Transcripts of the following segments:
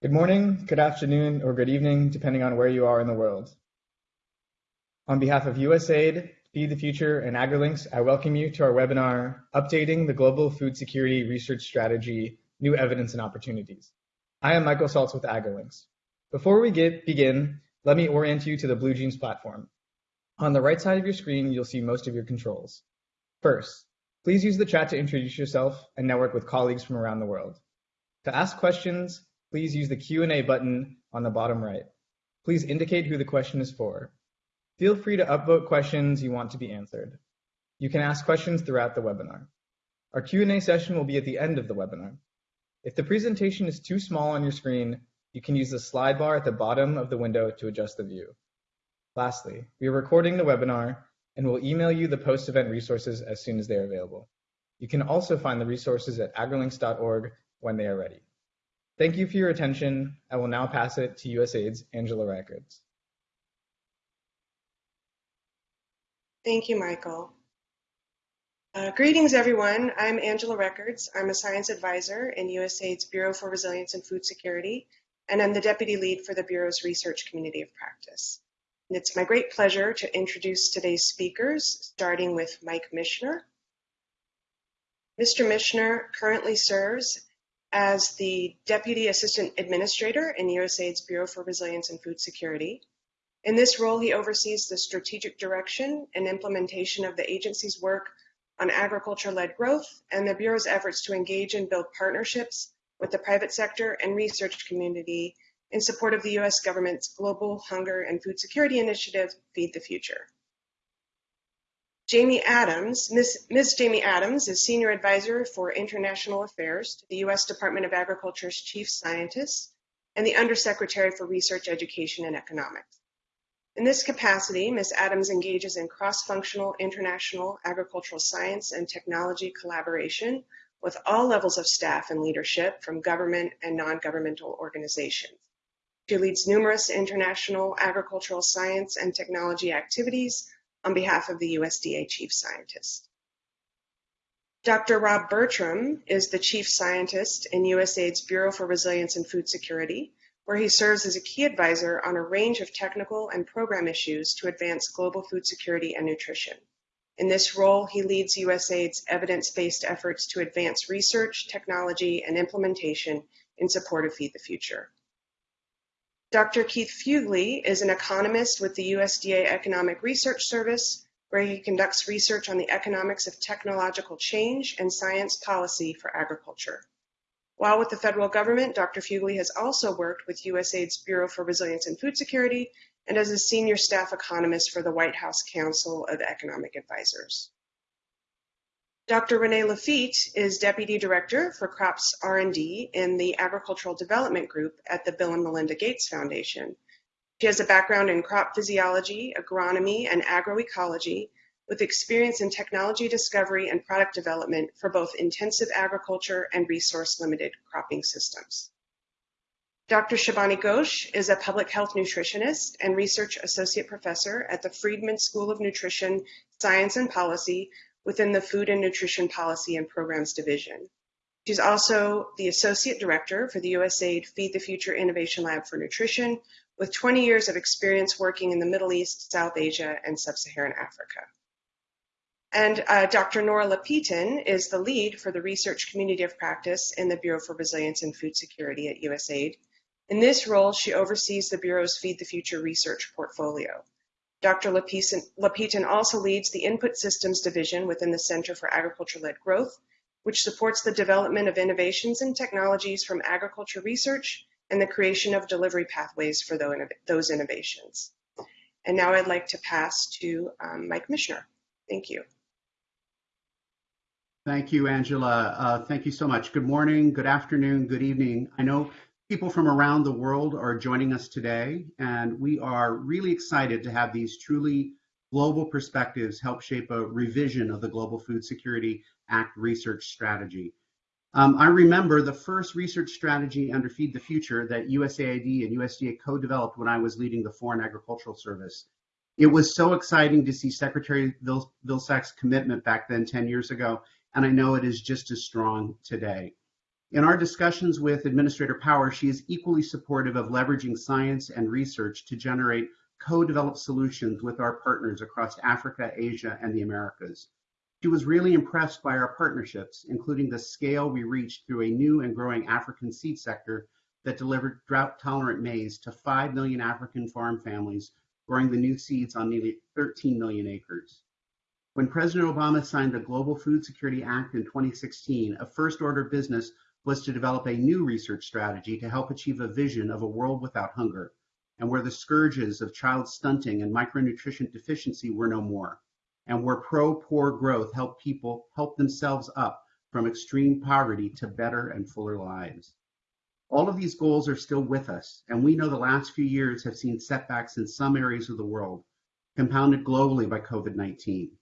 Good morning, good afternoon, or good evening, depending on where you are in the world. On behalf of USAID, Feed the Future, and AgriLinks, I welcome you to our webinar, Updating the Global Food Security Research Strategy, New Evidence and Opportunities. I am Michael Saltz with AgriLinks. Before we get, begin, let me orient you to the BlueJeans platform. On the right side of your screen, you'll see most of your controls. First, please use the chat to introduce yourself and network with colleagues from around the world. To ask questions, please use the Q&A button on the bottom right. Please indicate who the question is for. Feel free to upvote questions you want to be answered. You can ask questions throughout the webinar. Our Q&A session will be at the end of the webinar. If the presentation is too small on your screen, you can use the slide bar at the bottom of the window to adjust the view. Lastly, we are recording the webinar and will email you the post-event resources as soon as they are available. You can also find the resources at agrilinks.org when they are ready. Thank you for your attention. I will now pass it to USAID's Angela Records. Thank you, Michael. Uh, greetings, everyone. I'm Angela Records. I'm a science advisor in USAID's Bureau for Resilience and Food Security, and I'm the deputy lead for the Bureau's research community of practice. And it's my great pleasure to introduce today's speakers, starting with Mike Michener. Mr. Michener currently serves as the Deputy Assistant Administrator in USAID's Bureau for Resilience and Food Security. In this role, he oversees the strategic direction and implementation of the agency's work on agriculture-led growth and the Bureau's efforts to engage and build partnerships with the private sector and research community in support of the U.S. government's Global Hunger and Food Security Initiative, Feed the Future. Jamie Adams, Ms. Ms. Jamie Adams is Senior Advisor for International Affairs to the U.S. Department of Agriculture's Chief Scientist and the Undersecretary for Research, Education, and Economics. In this capacity, Ms. Adams engages in cross-functional international agricultural science and technology collaboration with all levels of staff and leadership from government and non-governmental organizations. She leads numerous international agricultural science and technology activities on behalf of the USDA Chief Scientist. Dr. Rob Bertram is the Chief Scientist in USAID's Bureau for Resilience and Food Security, where he serves as a key advisor on a range of technical and program issues to advance global food security and nutrition. In this role, he leads USAID's evidence-based efforts to advance research, technology, and implementation in support of Feed the Future. Dr. Keith Fuglie is an economist with the USDA Economic Research Service, where he conducts research on the economics of technological change and science policy for agriculture. While with the federal government, Dr. Fuglie has also worked with USAID's Bureau for Resilience and Food Security and as a senior staff economist for the White House Council of Economic Advisors. Dr. Renee Lafitte is Deputy Director for Crops R&D in the Agricultural Development Group at the Bill and Melinda Gates Foundation. She has a background in crop physiology, agronomy, and agroecology with experience in technology discovery and product development for both intensive agriculture and resource-limited cropping systems. Dr. Shibani Ghosh is a public health nutritionist and research associate professor at the Friedman School of Nutrition, Science and Policy within the Food and Nutrition Policy and Programs Division. She's also the Associate Director for the USAID Feed the Future Innovation Lab for Nutrition, with 20 years of experience working in the Middle East, South Asia, and Sub-Saharan Africa. And uh, Dr. Nora Lapitan is the lead for the research community of practice in the Bureau for Resilience and Food Security at USAID. In this role, she oversees the Bureau's Feed the Future research portfolio. Dr. Lapitan also leads the Input Systems Division within the Center for Agriculture-Led Growth, which supports the development of innovations and technologies from agriculture research and the creation of delivery pathways for those innovations. And now I'd like to pass to um, Mike Michener. Thank you. Thank you, Angela. Uh, thank you so much. Good morning, good afternoon, good evening. I know People from around the world are joining us today, and we are really excited to have these truly global perspectives help shape a revision of the Global Food Security Act research strategy. Um, I remember the first research strategy under Feed the Future that USAID and USDA co-developed when I was leading the Foreign Agricultural Service. It was so exciting to see Secretary Vilsack's commitment back then 10 years ago, and I know it is just as strong today. In our discussions with Administrator Power, she is equally supportive of leveraging science and research to generate co-developed solutions with our partners across Africa, Asia, and the Americas. She was really impressed by our partnerships, including the scale we reached through a new and growing African seed sector that delivered drought-tolerant maize to 5 million African farm families, growing the new seeds on nearly 13 million acres. When President Obama signed the Global Food Security Act in 2016, a first order business was to develop a new research strategy to help achieve a vision of a world without hunger and where the scourges of child stunting and micronutrient deficiency were no more and where pro-poor growth helped people help themselves up from extreme poverty to better and fuller lives. All of these goals are still with us, and we know the last few years have seen setbacks in some areas of the world, compounded globally by COVID-19.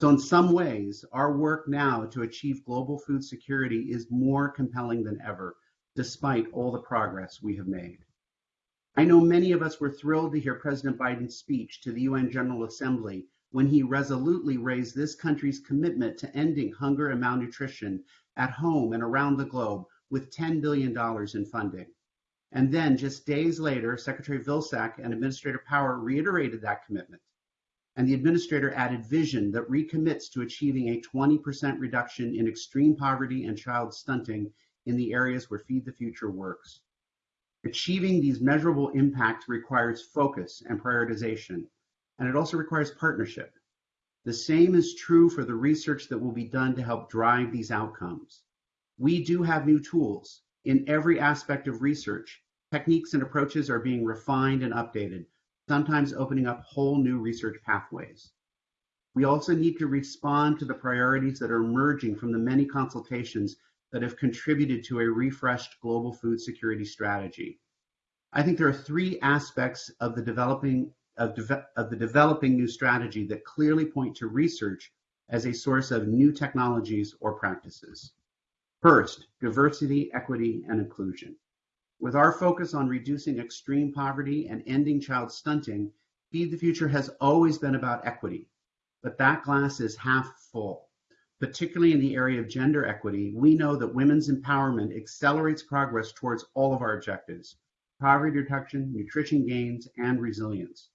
So in some ways, our work now to achieve global food security is more compelling than ever, despite all the progress we have made. I know many of us were thrilled to hear President Biden's speech to the UN General Assembly when he resolutely raised this country's commitment to ending hunger and malnutrition at home and around the globe with $10 billion in funding. And then just days later, Secretary Vilsack and Administrator Power reiterated that commitment. And the administrator added vision that recommits to achieving a 20% reduction in extreme poverty and child stunting in the areas where Feed the Future works. Achieving these measurable impacts requires focus and prioritization, and it also requires partnership. The same is true for the research that will be done to help drive these outcomes. We do have new tools. In every aspect of research, techniques and approaches are being refined and updated, sometimes opening up whole new research pathways. We also need to respond to the priorities that are emerging from the many consultations that have contributed to a refreshed global food security strategy. I think there are three aspects of the developing of, de of the developing new strategy that clearly point to research as a source of new technologies or practices. First, diversity, equity, and inclusion. With our focus on reducing extreme poverty and ending child stunting, Feed the Future has always been about equity, but that glass is half full. Particularly in the area of gender equity, we know that women's empowerment accelerates progress towards all of our objectives, poverty reduction, nutrition gains, and resilience.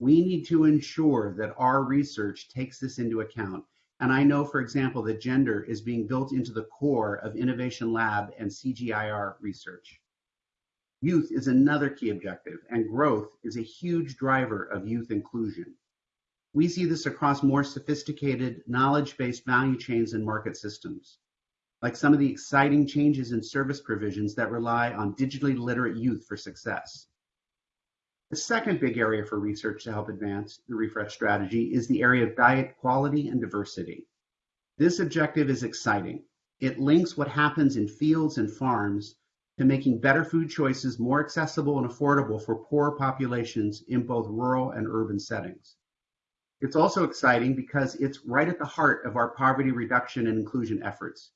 We need to ensure that our research takes this into account. And I know, for example, that gender is being built into the core of Innovation Lab and CGIAR research. Youth is another key objective, and growth is a huge driver of youth inclusion. We see this across more sophisticated, knowledge-based value chains and market systems, like some of the exciting changes in service provisions that rely on digitally literate youth for success. The second big area for research to help advance the refresh strategy is the area of diet quality and diversity. This objective is exciting. It links what happens in fields and farms to making better food choices more accessible and affordable for poor populations in both rural and urban settings. It's also exciting because it's right at the heart of our poverty reduction and inclusion efforts,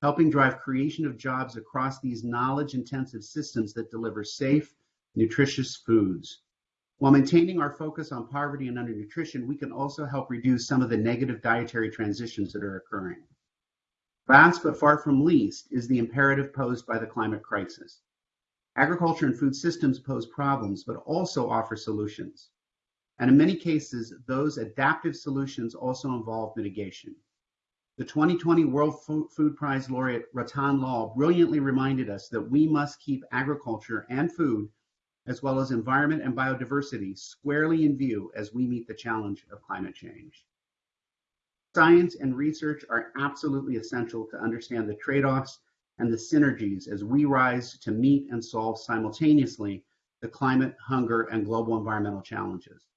helping drive creation of jobs across these knowledge intensive systems that deliver safe, nutritious foods. While maintaining our focus on poverty and undernutrition, we can also help reduce some of the negative dietary transitions that are occurring. Last but far from least is the imperative posed by the climate crisis. Agriculture and food systems pose problems, but also offer solutions. And in many cases, those adaptive solutions also involve mitigation. The 2020 World Food Prize laureate Rattan Lal brilliantly reminded us that we must keep agriculture and food as well as environment and biodiversity squarely in view as we meet the challenge of climate change. Science and research are absolutely essential to understand the trade-offs and the synergies as we rise to meet and solve simultaneously the climate, hunger, and global environmental challenges.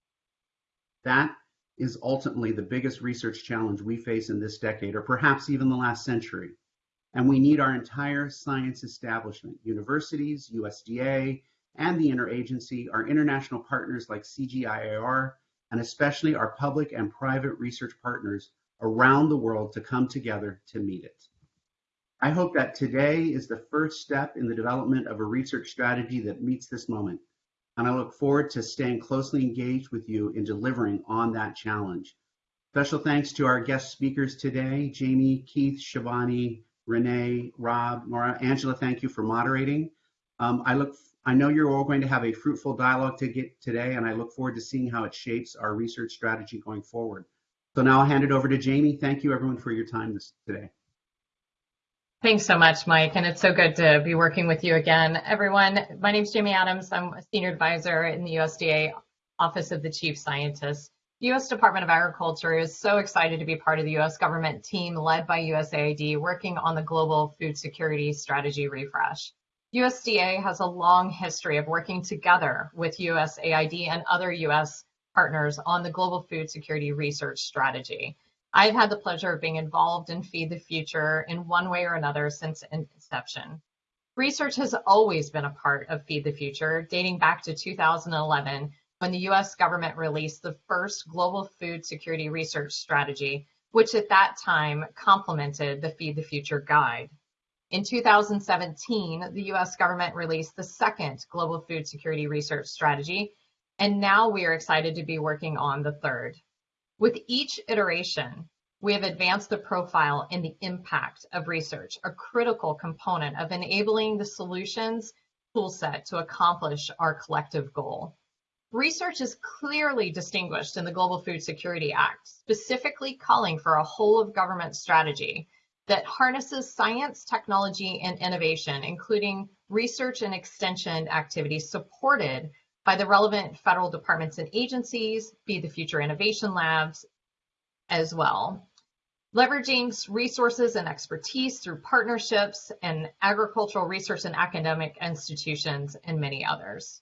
That is ultimately the biggest research challenge we face in this decade, or perhaps even the last century. And we need our entire science establishment, universities, USDA, and the interagency, our international partners like CGIAR, and especially our public and private research partners around the world to come together to meet it. I hope that today is the first step in the development of a research strategy that meets this moment. And I look forward to staying closely engaged with you in delivering on that challenge. Special thanks to our guest speakers today, Jamie, Keith, Shibani, Renee, Rob, Nora, Angela, thank you for moderating. Um, I look, I know you're all going to have a fruitful dialogue to get today, and I look forward to seeing how it shapes our research strategy going forward. So now I'll hand it over to Jamie. Thank you everyone for your time this today. Thanks so much, Mike, and it's so good to be working with you again. Everyone, my name is Jamie Adams. I'm a senior advisor in the USDA Office of the Chief Scientist. The U.S. Department of Agriculture is so excited to be part of the U.S. government team led by USAID working on the global food security strategy refresh. USDA has a long history of working together with USAID and other U.S. partners on the global food security research strategy. I've had the pleasure of being involved in Feed the Future in one way or another since inception. Research has always been a part of Feed the Future, dating back to 2011 when the US government released the first global food security research strategy, which at that time complemented the Feed the Future guide. In 2017, the US government released the second global food security research strategy, and now we are excited to be working on the third. With each iteration, we have advanced the profile and the impact of research, a critical component of enabling the solutions toolset to accomplish our collective goal. Research is clearly distinguished in the Global Food Security Act, specifically calling for a whole of government strategy that harnesses science, technology, and innovation, including research and extension activities supported by the relevant federal departments and agencies, Feed the Future Innovation Labs as well. Leveraging resources and expertise through partnerships and agricultural research and academic institutions and many others.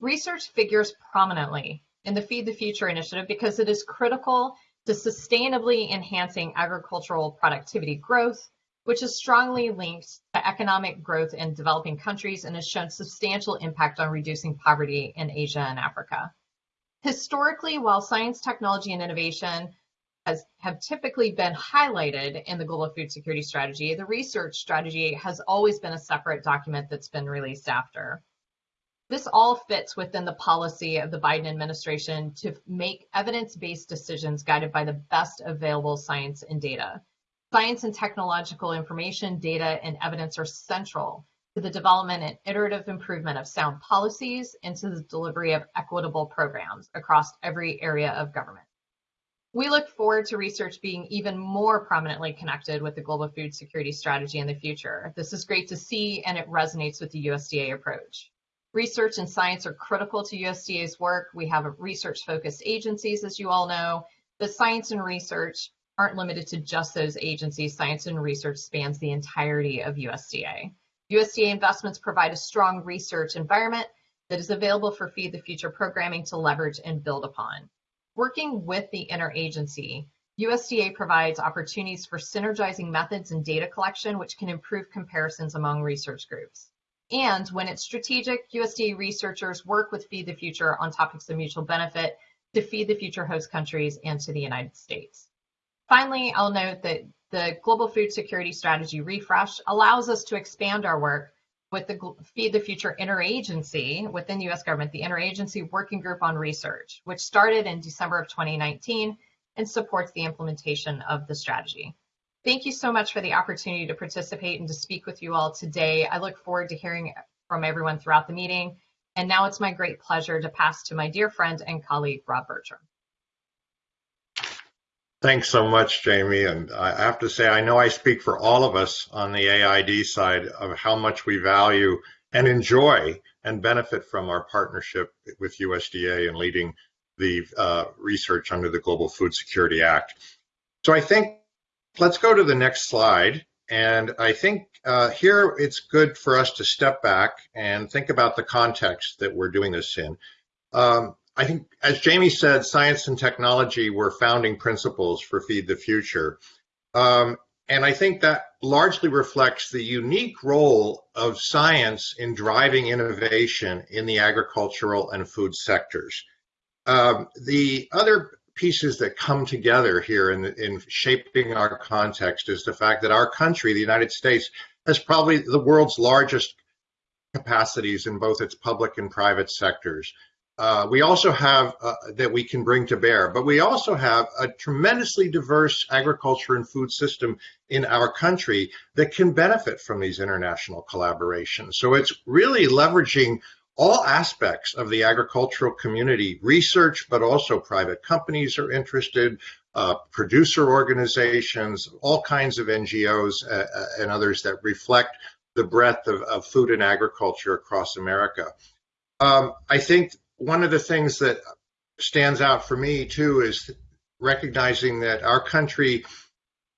Research figures prominently in the Feed the Future initiative because it is critical to sustainably enhancing agricultural productivity growth, which is strongly linked to economic growth in developing countries and has shown substantial impact on reducing poverty in Asia and Africa. Historically, while science, technology, and innovation has, have typically been highlighted in the global food security strategy, the research strategy has always been a separate document that's been released after. This all fits within the policy of the Biden administration to make evidence-based decisions guided by the best available science and data. Science and technological information, data, and evidence are central to the development and iterative improvement of sound policies and to the delivery of equitable programs across every area of government. We look forward to research being even more prominently connected with the global food security strategy in the future. This is great to see and it resonates with the USDA approach. Research and science are critical to USDA's work. We have research focused agencies, as you all know, but science and research aren't limited to just those agencies. Science and research spans the entirety of USDA. USDA investments provide a strong research environment that is available for Feed the Future programming to leverage and build upon. Working with the interagency, USDA provides opportunities for synergizing methods and data collection, which can improve comparisons among research groups. And when it's strategic, USDA researchers work with Feed the Future on topics of mutual benefit to feed the future host countries and to the United States. Finally, I'll note that the Global Food Security Strategy Refresh allows us to expand our work with the Feed the Future Interagency within the US government, the Interagency Working Group on Research, which started in December of 2019 and supports the implementation of the strategy. Thank you so much for the opportunity to participate and to speak with you all today. I look forward to hearing from everyone throughout the meeting. And now it's my great pleasure to pass to my dear friend and colleague, Rob Bertram. Thanks so much, Jamie. And I have to say, I know I speak for all of us on the AID side of how much we value and enjoy and benefit from our partnership with USDA and leading the uh, research under the Global Food Security Act. So I think let's go to the next slide. And I think uh, here it's good for us to step back and think about the context that we're doing this in. Um, I think, as Jamie said, science and technology were founding principles for Feed the Future. Um, and I think that largely reflects the unique role of science in driving innovation in the agricultural and food sectors. Um, the other pieces that come together here in, in shaping our context is the fact that our country, the United States, has probably the world's largest capacities in both its public and private sectors. Uh, we also have uh, that we can bring to bear, but we also have a tremendously diverse agriculture and food system in our country that can benefit from these international collaborations. So it's really leveraging all aspects of the agricultural community, research, but also private companies are interested, uh, producer organizations, all kinds of NGOs uh, uh, and others that reflect the breadth of, of food and agriculture across America. Um, I think one of the things that stands out for me too is recognizing that our country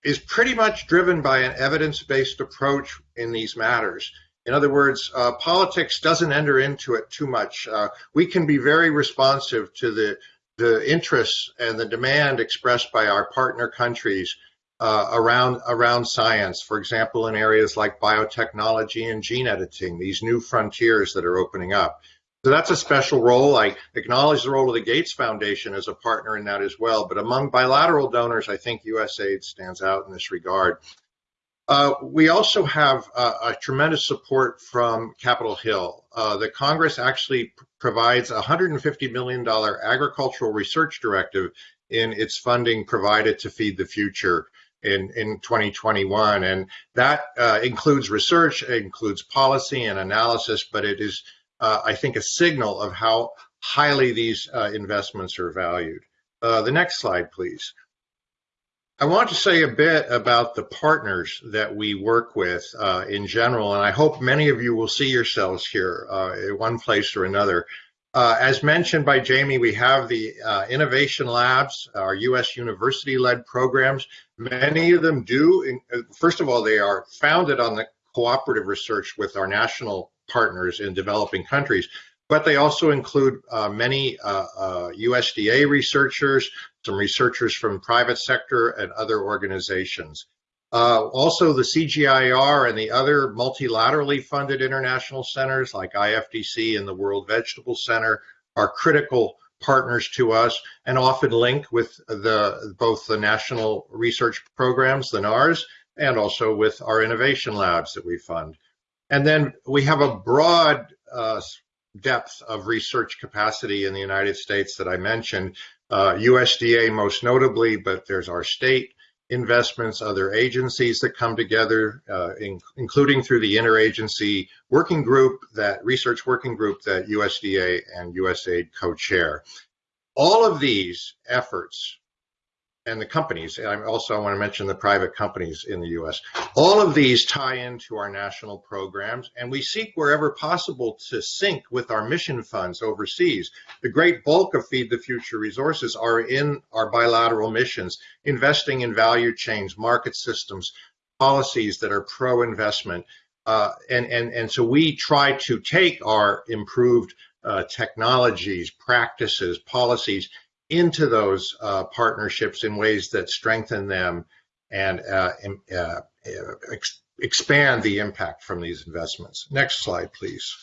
is pretty much driven by an evidence-based approach in these matters. In other words, uh, politics doesn't enter into it too much. Uh, we can be very responsive to the the interests and the demand expressed by our partner countries uh, around around science. For example, in areas like biotechnology and gene editing, these new frontiers that are opening up. So that's a special role. I acknowledge the role of the Gates Foundation as a partner in that as well. But among bilateral donors, I think USAID stands out in this regard. Uh, we also have uh, a tremendous support from Capitol Hill. Uh, the Congress actually provides a $150 million agricultural research directive in its funding provided to Feed the Future in, in 2021. And that uh, includes research, includes policy and analysis, but it is uh, I think, a signal of how highly these uh, investments are valued. Uh, the next slide, please. I want to say a bit about the partners that we work with uh, in general, and I hope many of you will see yourselves here uh, in one place or another. Uh, as mentioned by Jamie, we have the innovation labs, our U.S. university-led programs. Many of them do, first of all, they are founded on the cooperative research with our national partners in developing countries, but they also include uh, many uh, uh, USDA researchers, some researchers from private sector and other organizations. Uh, also, the CGIAR and the other multilaterally funded international centers like IFDC and the World Vegetable Center are critical partners to us and often link with the both the national research programs, the NARS, and also with our innovation labs that we fund. And then we have a broad uh, depth of research capacity in the United States that I mentioned, uh, USDA most notably, but there's our state investments, other agencies that come together, uh, in, including through the interagency working group, that research working group that USDA and USAID co-chair. All of these efforts and the companies, and I also want to mention the private companies in the US. All of these tie into our national programs, and we seek wherever possible to sync with our mission funds overseas. The great bulk of Feed the Future resources are in our bilateral missions, investing in value chains, market systems, policies that are pro-investment. Uh, and, and, and so we try to take our improved uh, technologies, practices, policies, into those uh, partnerships in ways that strengthen them and uh, uh, ex expand the impact from these investments. Next slide, please.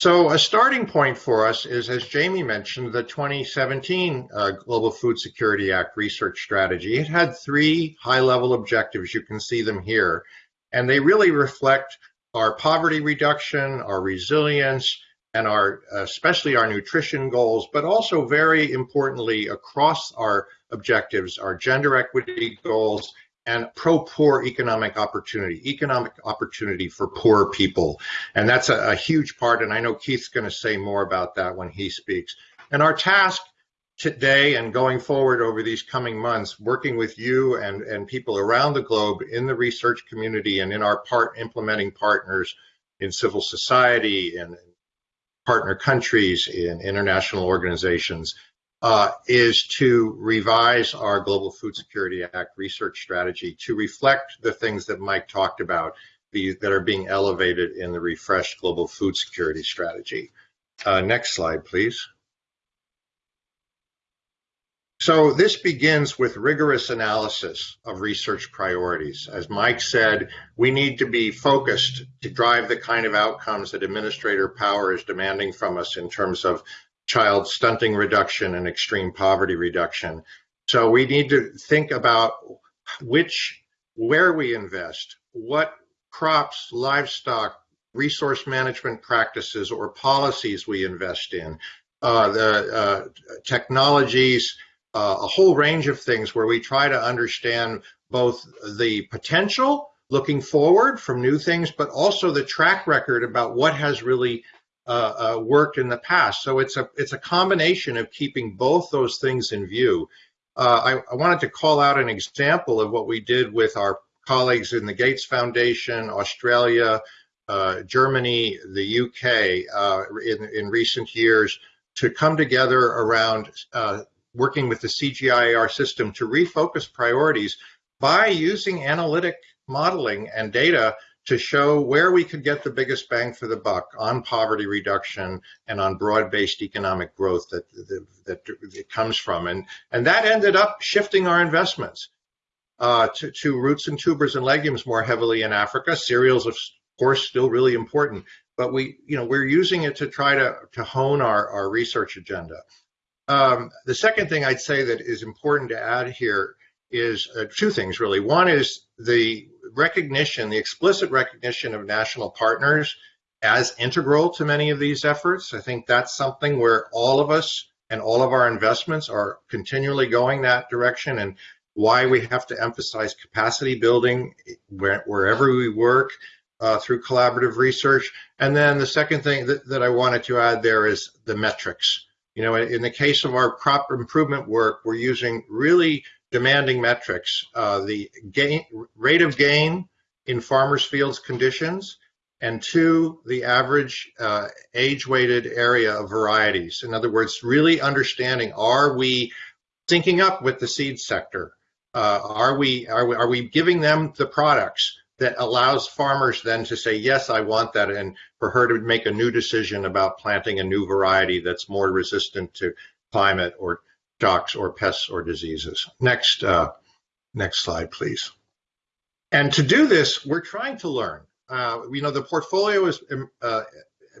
So a starting point for us is, as Jamie mentioned, the 2017 uh, Global Food Security Act research strategy. It had three high-level objectives. You can see them here. And they really reflect our poverty reduction, our resilience, and our especially our nutrition goals, but also very importantly across our objectives, our gender equity goals and pro-poor economic opportunity, economic opportunity for poor people. And that's a, a huge part, and I know Keith's gonna say more about that when he speaks. And our task today and going forward over these coming months, working with you and, and people around the globe in the research community and in our part implementing partners in civil society and partner countries in international organizations uh, is to revise our Global Food Security Act research strategy to reflect the things that Mike talked about the, that are being elevated in the refreshed Global Food Security Strategy. Uh, next slide, please. So this begins with rigorous analysis of research priorities. As Mike said, we need to be focused to drive the kind of outcomes that administrator power is demanding from us in terms of child stunting reduction and extreme poverty reduction. So we need to think about which, where we invest, what crops, livestock, resource management practices or policies we invest in, uh, the uh, technologies, uh, a whole range of things where we try to understand both the potential looking forward from new things, but also the track record about what has really uh, uh, worked in the past. So it's a it's a combination of keeping both those things in view. Uh, I, I, wanted to call out an example of what we did with our colleagues in the Gates Foundation, Australia, uh, Germany, the UK uh, in, in recent years to come together around uh, working with the CGIAR system to refocus priorities by using analytic modeling and data to show where we could get the biggest bang for the buck on poverty reduction and on broad-based economic growth that, that, that it comes from. And, and that ended up shifting our investments uh, to, to roots and tubers and legumes more heavily in Africa. Cereals, of course, still really important, but we, you know, we're using it to try to, to hone our, our research agenda. Um, the second thing I'd say that is important to add here is uh, two things really. One is the recognition, the explicit recognition of national partners as integral to many of these efforts. I think that's something where all of us and all of our investments are continually going that direction and why we have to emphasize capacity building where, wherever we work uh, through collaborative research. And then the second thing that, that I wanted to add there is the metrics. You know, in the case of our crop improvement work, we're using really demanding metrics, uh, the gain, rate of gain in farmers' fields conditions, and two, the average uh, age-weighted area of varieties. In other words, really understanding, are we syncing up with the seed sector? Uh, are, we, are we are we giving them the products that allows farmers then to say, yes, I want that, and for her to make a new decision about planting a new variety that's more resistant to climate or shocks or pests or diseases. Next, uh, next slide, please. And to do this, we're trying to learn. Uh, you know, the portfolio is um, uh,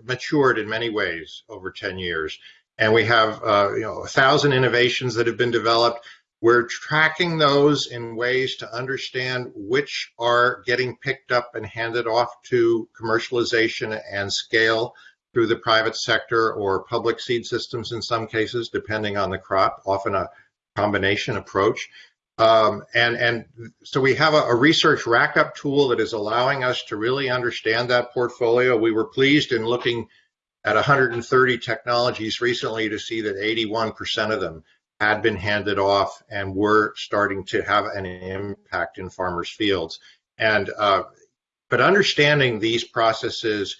matured in many ways over 10 years, and we have uh, you know a thousand innovations that have been developed. We're tracking those in ways to understand which are getting picked up and handed off to commercialization and scale through the private sector or public seed systems in some cases, depending on the crop, often a combination approach. Um, and, and so we have a, a research rack-up tool that is allowing us to really understand that portfolio. We were pleased in looking at 130 technologies recently to see that 81% of them had been handed off and were starting to have an impact in farmers' fields. And uh, but understanding these processes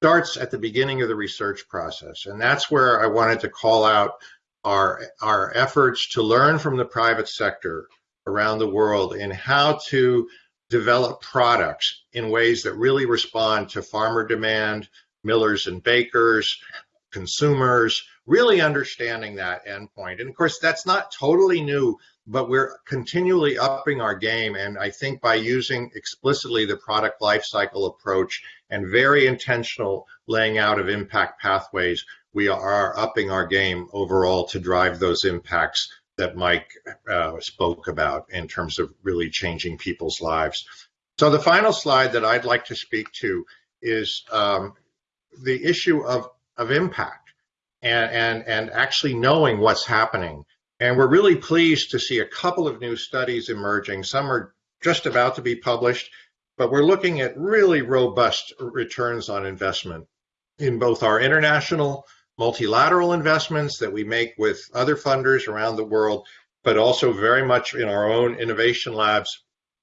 starts at the beginning of the research process. And that's where I wanted to call out our, our efforts to learn from the private sector around the world in how to develop products in ways that really respond to farmer demand, millers and bakers, consumers, really understanding that endpoint. And of course, that's not totally new, but we're continually upping our game. And I think by using explicitly the product lifecycle approach and very intentional laying out of impact pathways, we are upping our game overall to drive those impacts that Mike uh, spoke about in terms of really changing people's lives. So the final slide that I'd like to speak to is um, the issue of, of impact and, and, and actually knowing what's happening. And we're really pleased to see a couple of new studies emerging. Some are just about to be published but we're looking at really robust returns on investment in both our international multilateral investments that we make with other funders around the world, but also very much in our own innovation labs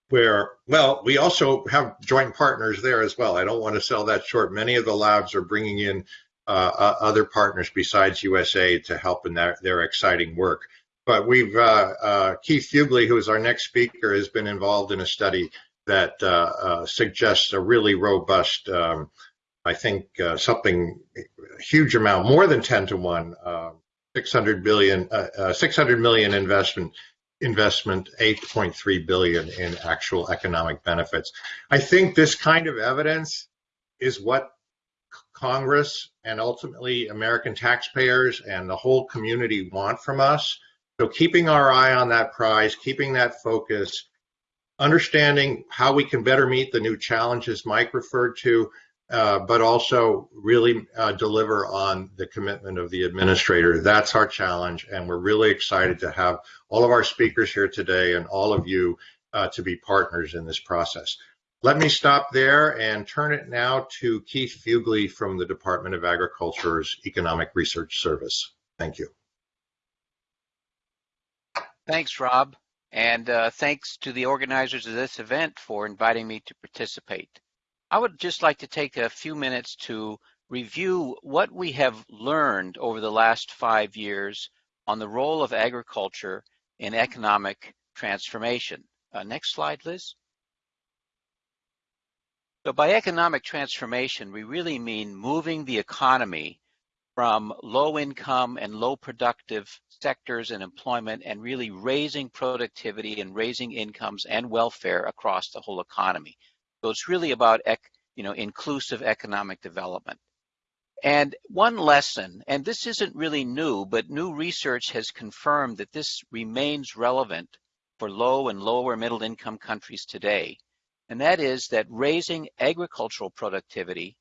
where, well, we also have joint partners there as well. I don't want to sell that short. Many of the labs are bringing in uh, other partners besides USA to help in their, their exciting work. But we've, uh, uh, Keith Fuglie, who is our next speaker, has been involved in a study that uh, suggests a really robust, um, I think something huge amount, more than 10 to 1, 600 billion, 600 million investment investment 8.3 billion in actual economic benefits. I think this kind of evidence is what Congress and ultimately American taxpayers and the whole community want from us. So keeping our eye on that prize, keeping that focus, understanding how we can better meet the new challenges Mike referred to, uh, but also really uh, deliver on the commitment of the administrator. That's our challenge, and we're really excited to have all of our speakers here today and all of you uh, to be partners in this process. Let me stop there and turn it now to Keith Fuglie from the Department of Agriculture's Economic Research Service. Thank you. Thanks, Rob, and uh, thanks to the organizers of this event for inviting me to participate. I would just like to take a few minutes to review what we have learned over the last five years on the role of agriculture in economic transformation. Uh, next slide, Liz. So by economic transformation, we really mean moving the economy from low income and low productive sectors and employment and really raising productivity and raising incomes and welfare across the whole economy. So it's really about you know, inclusive economic development. And one lesson, and this isn't really new, but new research has confirmed that this remains relevant for low and lower middle income countries today. And that is that raising agricultural productivity,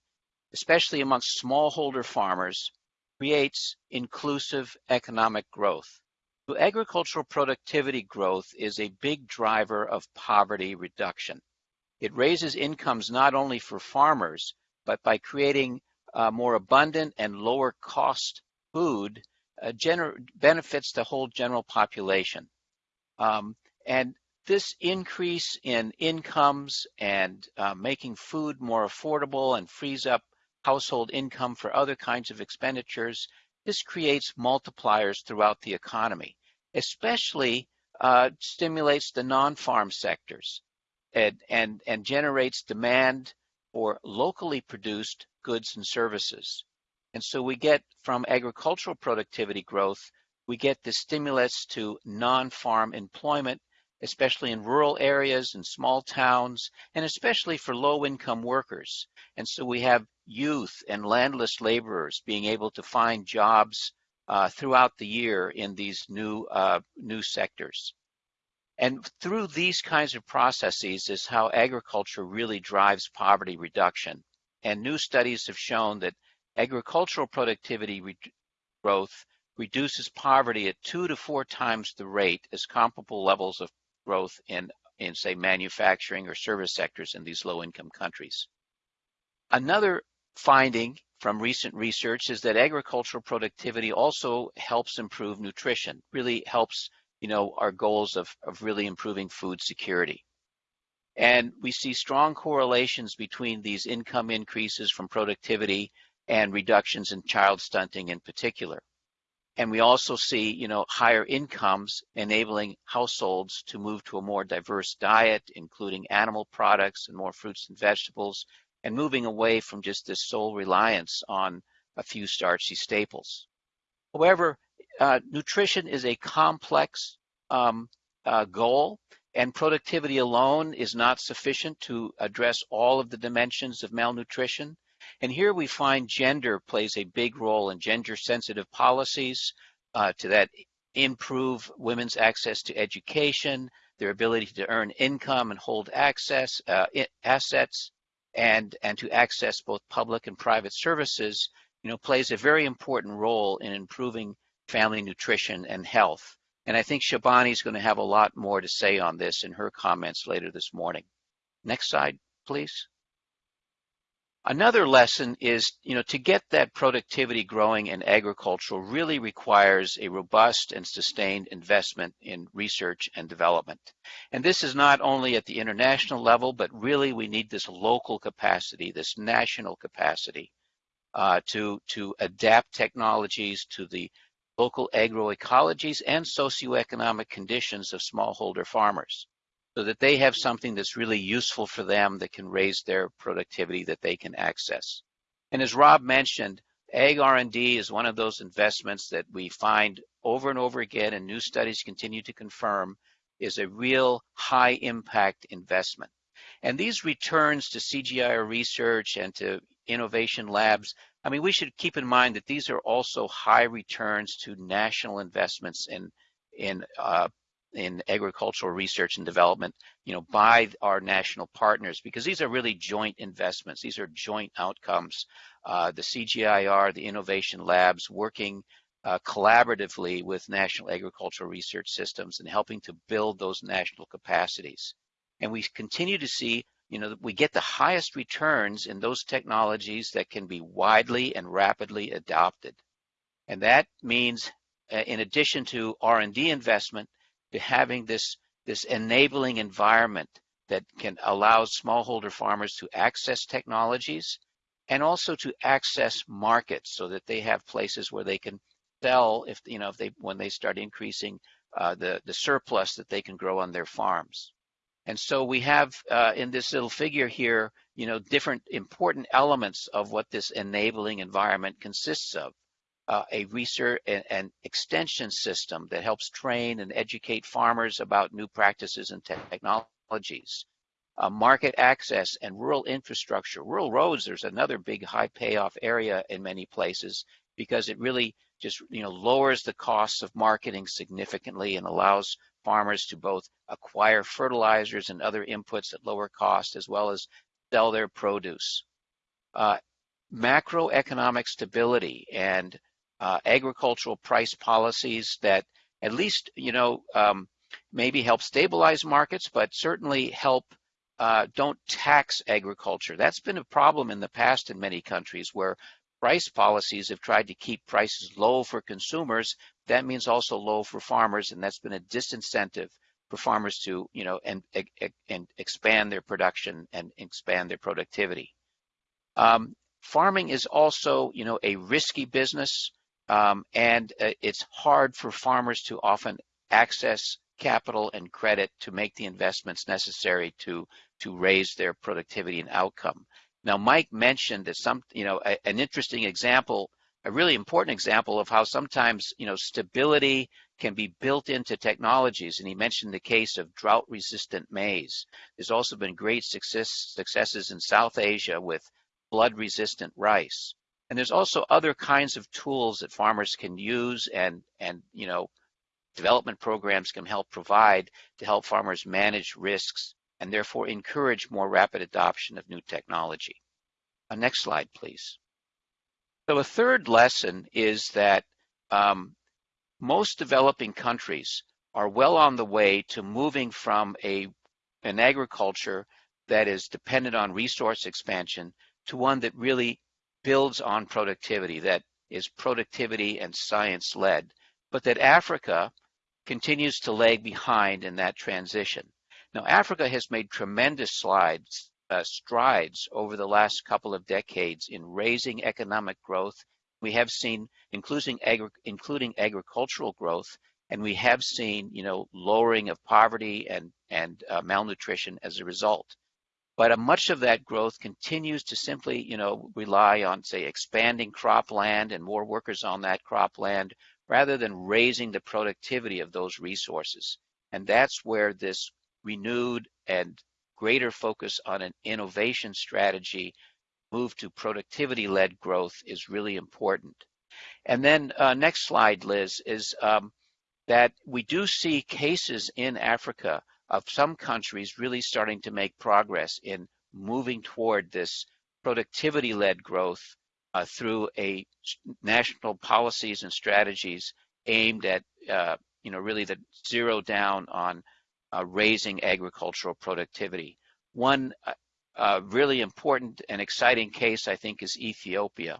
especially amongst smallholder farmers, creates inclusive economic growth. So agricultural productivity growth is a big driver of poverty reduction. It raises incomes not only for farmers, but by creating uh, more abundant and lower cost food, uh, benefits the whole general population. Um, and this increase in incomes and uh, making food more affordable and frees up household income for other kinds of expenditures, this creates multipliers throughout the economy, especially uh, stimulates the non-farm sectors and, and, and generates demand for locally produced goods and services. And so we get from agricultural productivity growth, we get the stimulus to non-farm employment especially in rural areas and small towns, and especially for low-income workers. And so we have youth and landless laborers being able to find jobs uh, throughout the year in these new uh, new sectors. And through these kinds of processes is how agriculture really drives poverty reduction. And new studies have shown that agricultural productivity re growth reduces poverty at two to four times the rate as comparable levels of growth in, in say, manufacturing or service sectors in these low-income countries. Another finding from recent research is that agricultural productivity also helps improve nutrition, really helps, you know, our goals of, of really improving food security. And we see strong correlations between these income increases from productivity and reductions in child stunting in particular. And we also see, you know, higher incomes enabling households to move to a more diverse diet, including animal products and more fruits and vegetables, and moving away from just this sole reliance on a few starchy staples. However, uh, nutrition is a complex um, uh, goal, and productivity alone is not sufficient to address all of the dimensions of malnutrition. And here we find gender plays a big role in gender sensitive policies uh, to that improve women's access to education, their ability to earn income and hold access, uh, assets, and, and to access both public and private services, you know, plays a very important role in improving family nutrition and health. And I think Shibani is going to have a lot more to say on this in her comments later this morning. Next slide, please. Another lesson is, you know, to get that productivity growing in agriculture really requires a robust and sustained investment in research and development. And this is not only at the international level, but really we need this local capacity, this national capacity uh, to, to adapt technologies to the local agroecologies and socioeconomic conditions of smallholder farmers so that they have something that's really useful for them that can raise their productivity that they can access. And as Rob mentioned, ag R&D is one of those investments that we find over and over again and new studies continue to confirm is a real high impact investment. And these returns to CGIAR research and to innovation labs, I mean, we should keep in mind that these are also high returns to national investments in, in uh, in agricultural research and development, you know, by our national partners, because these are really joint investments. These are joint outcomes. Uh, the CGIAR, the innovation labs working uh, collaboratively with national agricultural research systems and helping to build those national capacities. And we continue to see, you know, that we get the highest returns in those technologies that can be widely and rapidly adopted. And that means, uh, in addition to R&D investment, having this, this enabling environment that can allow smallholder farmers to access technologies and also to access markets so that they have places where they can sell if you know if they when they start increasing uh, the the surplus that they can grow on their farms. And so we have uh, in this little figure here, you know, different important elements of what this enabling environment consists of. Uh, a research and, and, extension system that helps train and educate farmers about new practices and technologies. Uh, market access and rural infrastructure. Rural roads, there's another big high payoff area in many places because it really just you know lowers the costs of marketing significantly and allows farmers to both acquire fertilizers and other inputs at lower cost as well as sell their produce. Uh, macroeconomic stability and uh, agricultural price policies that at least you know um, maybe help stabilize markets, but certainly help uh, don't tax agriculture. That's been a problem in the past in many countries where price policies have tried to keep prices low for consumers. That means also low for farmers, and that's been a disincentive for farmers to, you know, and, and expand their production and expand their productivity. Um, farming is also, you know, a risky business, um, and uh, it's hard for farmers to often access capital and credit to make the investments necessary to to raise their productivity and outcome. Now, Mike mentioned that some, you know, a, an interesting example, a really important example of how sometimes, you know, stability can be built into technologies. And he mentioned the case of drought-resistant maize. There's also been great success, successes in South Asia with flood-resistant rice. And there's also other kinds of tools that farmers can use and, and you know, development programs can help provide to help farmers manage risks and therefore encourage more rapid adoption of new technology. Uh, next slide, please. So a third lesson is that um, most developing countries are well on the way to moving from a, an agriculture that is dependent on resource expansion to one that really builds on productivity, that is productivity and science led, but that Africa continues to lag behind in that transition. Now, Africa has made tremendous slides, uh, strides over the last couple of decades in raising economic growth. We have seen, including, agri including agricultural growth, and we have seen, you know, lowering of poverty and, and uh, malnutrition as a result. But uh, much of that growth continues to simply, you know, rely on, say, expanding cropland and more workers on that cropland, rather than raising the productivity of those resources. And that's where this renewed and greater focus on an innovation strategy, move to productivity-led growth is really important. And then uh, next slide, Liz, is um, that we do see cases in Africa of some countries really starting to make progress in moving toward this productivity-led growth uh, through a national policies and strategies aimed at, uh, you know, really the zero down on uh, raising agricultural productivity. One uh, uh, really important and exciting case, I think, is Ethiopia,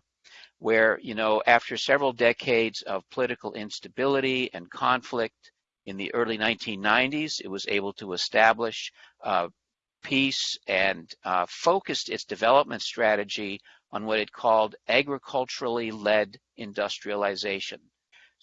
where, you know, after several decades of political instability and conflict in the early 1990s, it was able to establish uh, peace and uh, focused its development strategy on what it called agriculturally led industrialization.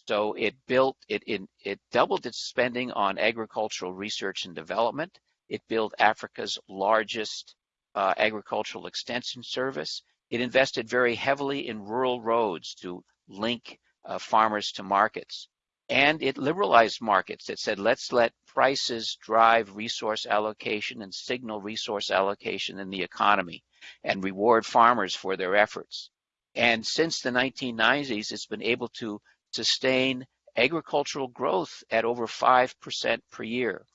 So it built, it, it, it doubled its spending on agricultural research and development. It built Africa's largest uh, agricultural extension service. It invested very heavily in rural roads to link uh, farmers to markets. And it liberalized markets. It said, let's let prices drive resource allocation and signal resource allocation in the economy and reward farmers for their efforts. And since the 1990s, it's been able to sustain agricultural growth at over 5% per year.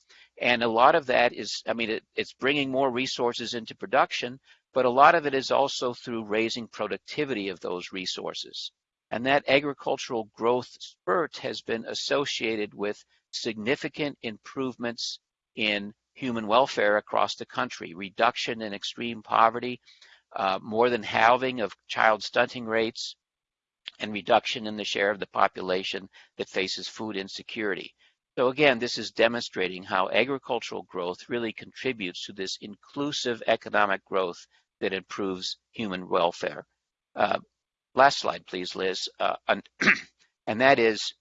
And a lot of that is, I mean, it, it's bringing more resources into production, but a lot of it is also through raising productivity of those resources. And that agricultural growth spurt has been associated with significant improvements in human welfare across the country, reduction in extreme poverty, uh, more than halving of child stunting rates, and reduction in the share of the population that faces food insecurity. So again, this is demonstrating how agricultural growth really contributes to this inclusive economic growth that improves human welfare. Uh, last slide, please, Liz. Uh, and that is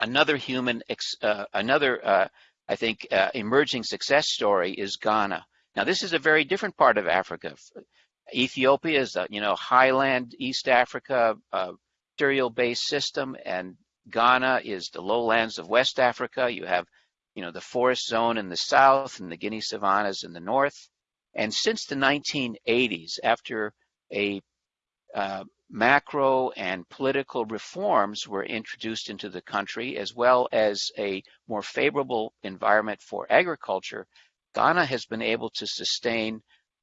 another human, uh, another, uh, I think, uh, emerging success story is Ghana. Now, this is a very different part of Africa. Ethiopia is, a, you know, highland East Africa, uh, cereal-based system, and Ghana is the lowlands of West Africa. You have, you know, the forest zone in the south and the Guinea savannas in the north. And since the 1980s, after a uh, macro and political reforms were introduced into the country, as well as a more favorable environment for agriculture, Ghana has been able to sustain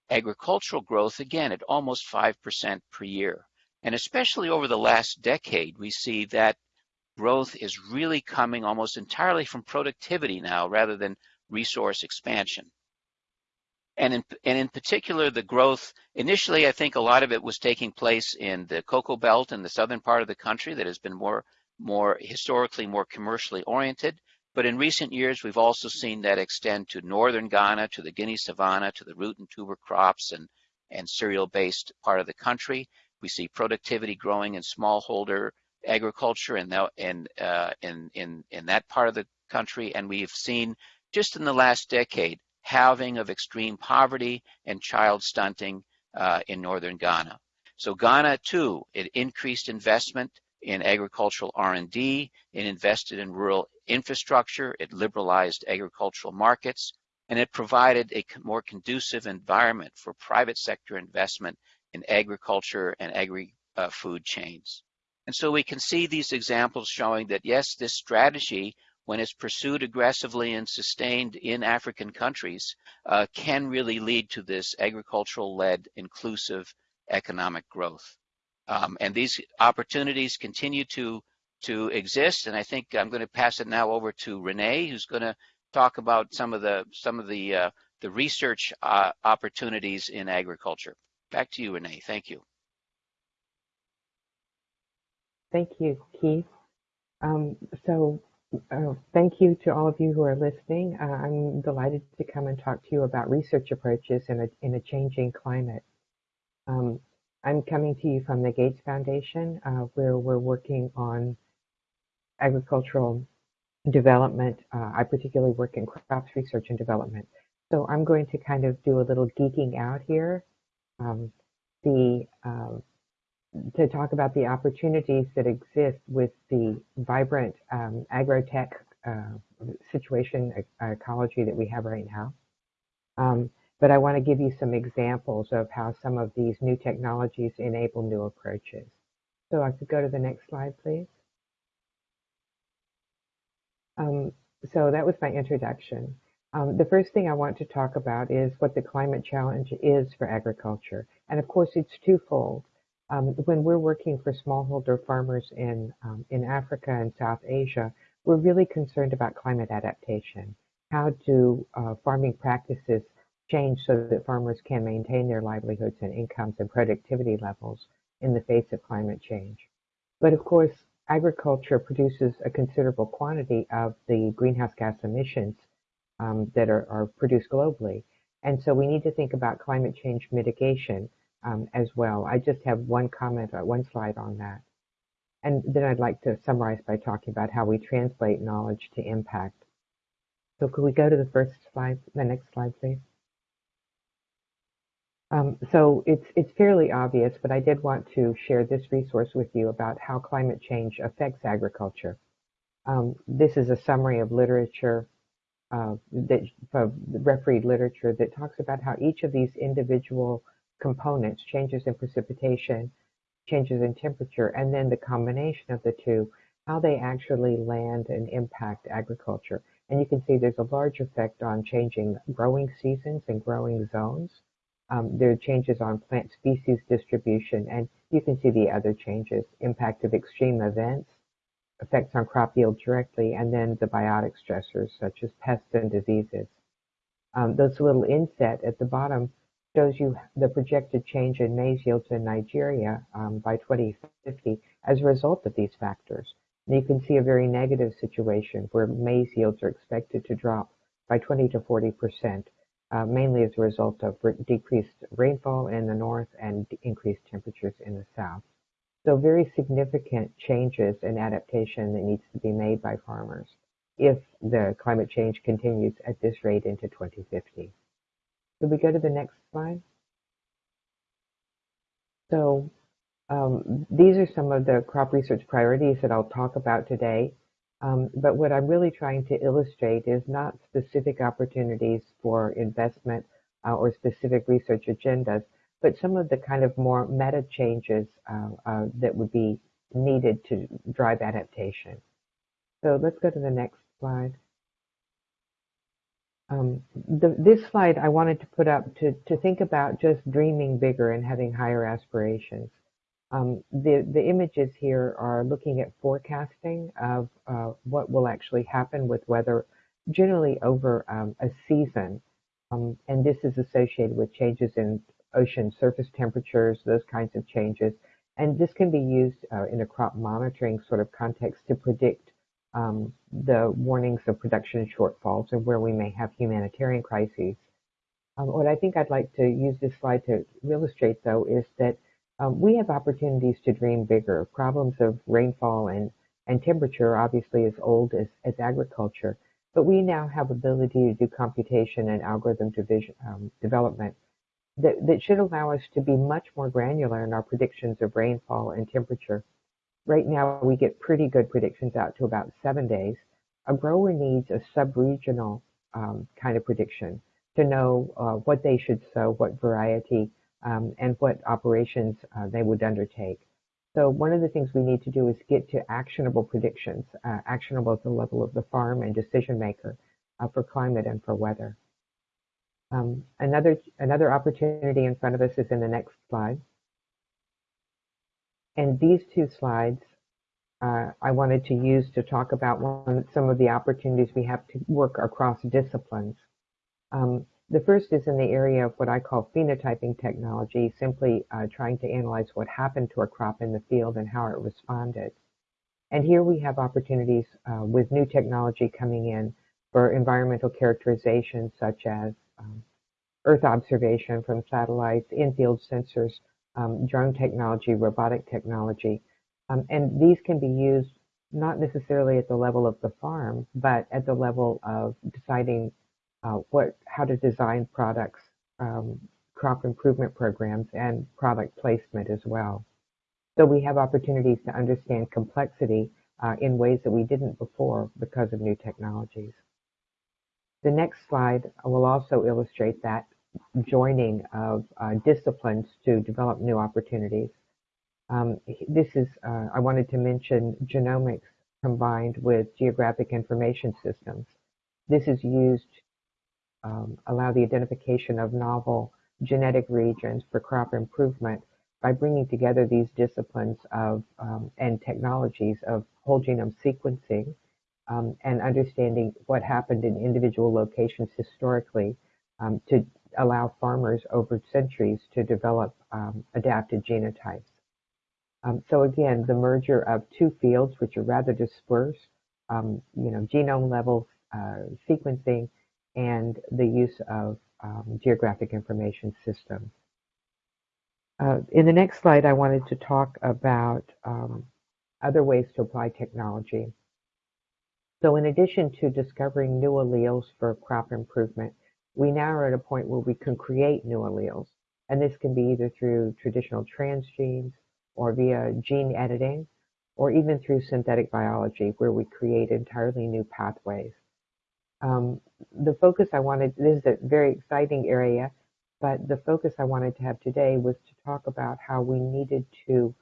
agricultural growth again at almost 5% per year. And especially over the last decade, we see that growth is really coming almost entirely from productivity now rather than resource expansion. And in, and in particular, the growth, initially, I think a lot of it was taking place in the cocoa belt in the southern part of the country that has been more, more historically more commercially oriented. But in recent years, we've also seen that extend to northern Ghana, to the Guinea savanna, to the root and tuber crops and, and cereal-based part of the country. We see productivity growing in smallholder agriculture in, the, in, uh, in, in, in that part of the country. And we've seen just in the last decade, halving of extreme poverty and child stunting uh, in northern Ghana. So Ghana too, it increased investment in agricultural R&D, it invested in rural infrastructure, it liberalized agricultural markets, and it provided a more conducive environment for private sector investment in agriculture and agri-food uh, chains. And so we can see these examples showing that yes, this strategy, when it's pursued aggressively and sustained in African countries, uh, can really lead to this agricultural-led inclusive economic growth. Um, and these opportunities continue to, to exist. And I think I'm going to pass it now over to Renee, who's going to talk about some of the, some of the, uh, the research uh, opportunities in agriculture. Back to you, Renee. Thank you. Thank you, Keith. Um, so uh, thank you to all of you who are listening. Uh, I'm delighted to come and talk to you about research approaches in a, in a changing climate. Um, I'm coming to you from the Gates Foundation, uh, where we're working on agricultural development. Uh, I particularly work in crops research and development. So I'm going to kind of do a little geeking out here. Um, the to talk about the opportunities that exist with the vibrant um, agrotech uh, situation uh, ecology that we have right now. Um, but I want to give you some examples of how some of these new technologies enable new approaches. So I could go to the next slide, please. Um, so that was my introduction. Um, the first thing I want to talk about is what the climate challenge is for agriculture. And of course, it's twofold. Um, when we're working for smallholder farmers in, um, in Africa and South Asia, we're really concerned about climate adaptation. How do uh, farming practices change so that farmers can maintain their livelihoods and incomes and productivity levels in the face of climate change? But of course, agriculture produces a considerable quantity of the greenhouse gas emissions um, that are, are produced globally. And so we need to think about climate change mitigation as well. I just have one comment, one slide on that. And then I'd like to summarize by talking about how we translate knowledge to impact. So could we go to the first slide, the next slide, please? Um, so it's, it's fairly obvious, but I did want to share this resource with you about how climate change affects agriculture. Um, this is a summary of literature, uh, that, of refereed literature that talks about how each of these individual components, changes in precipitation, changes in temperature, and then the combination of the two how they actually land and impact agriculture. And you can see there's a large effect on changing growing seasons and growing zones. Um, there are changes on plant species distribution, and you can see the other changes, impact of extreme events, effects on crop yield directly, and then the biotic stressors such as pests and diseases. Um, this little inset at the bottom shows you the projected change in maize yields in Nigeria um, by 2050 as a result of these factors. And you can see a very negative situation where maize yields are expected to drop by 20 to 40 percent, uh, mainly as a result of decreased rainfall in the north and increased temperatures in the south. So very significant changes and adaptation that needs to be made by farmers if the climate change continues at this rate into 2050. Could we go to the next slide? So um, these are some of the crop research priorities that I'll talk about today. Um, but what I'm really trying to illustrate is not specific opportunities for investment uh, or specific research agendas, but some of the kind of more meta changes uh, uh, that would be needed to drive adaptation. So let's go to the next slide. Um, the, this slide I wanted to put up to, to think about just dreaming bigger and having higher aspirations. Um, the, the images here are looking at forecasting of uh, what will actually happen with weather generally over um, a season. Um, and this is associated with changes in ocean surface temperatures, those kinds of changes. And this can be used uh, in a crop monitoring sort of context to predict um, the warnings of production shortfalls and where we may have humanitarian crises. Um, what I think I'd like to use this slide to illustrate, though, is that um, we have opportunities to dream bigger. Problems of rainfall and, and temperature obviously as old as, as agriculture, but we now have ability to do computation and algorithm division, um, development that, that should allow us to be much more granular in our predictions of rainfall and temperature. Right now, we get pretty good predictions out to about seven days. A grower needs a sub-regional um, kind of prediction to know uh, what they should sow, what variety, um, and what operations uh, they would undertake. So one of the things we need to do is get to actionable predictions, uh, actionable at the level of the farm and decision maker uh, for climate and for weather. Um, another, another opportunity in front of us is in the next slide. And these two slides uh, I wanted to use to talk about one, some of the opportunities we have to work across disciplines. Um, the first is in the area of what I call phenotyping technology, simply uh, trying to analyze what happened to a crop in the field and how it responded. And here we have opportunities uh, with new technology coming in for environmental characterization, such as um, Earth observation from satellites, in-field sensors, um, drone technology, robotic technology. Um, and these can be used not necessarily at the level of the farm, but at the level of deciding uh, what, how to design products, um, crop improvement programs, and product placement as well. So we have opportunities to understand complexity uh, in ways that we didn't before because of new technologies. The next slide will also illustrate that joining of uh, disciplines to develop new opportunities. Um, this is, uh, I wanted to mention genomics combined with geographic information systems. This is used um, allow the identification of novel genetic regions for crop improvement by bringing together these disciplines of um, and technologies of whole genome sequencing um, and understanding what happened in individual locations historically um, to allow farmers over centuries to develop um, adapted genotypes. Um, so again, the merger of two fields which are rather dispersed, you know, genome level uh, sequencing and the use of um, geographic information systems. Uh, in the next slide, I wanted to talk about um, other ways to apply technology. So in addition to discovering new alleles for crop improvement, we now are at a point where we can create new alleles. And this can be either through traditional transgenes or via gene editing, or even through synthetic biology, where we create entirely new pathways. Um, the focus I wanted, this is a very exciting area, but the focus I wanted to have today was to talk about how we needed to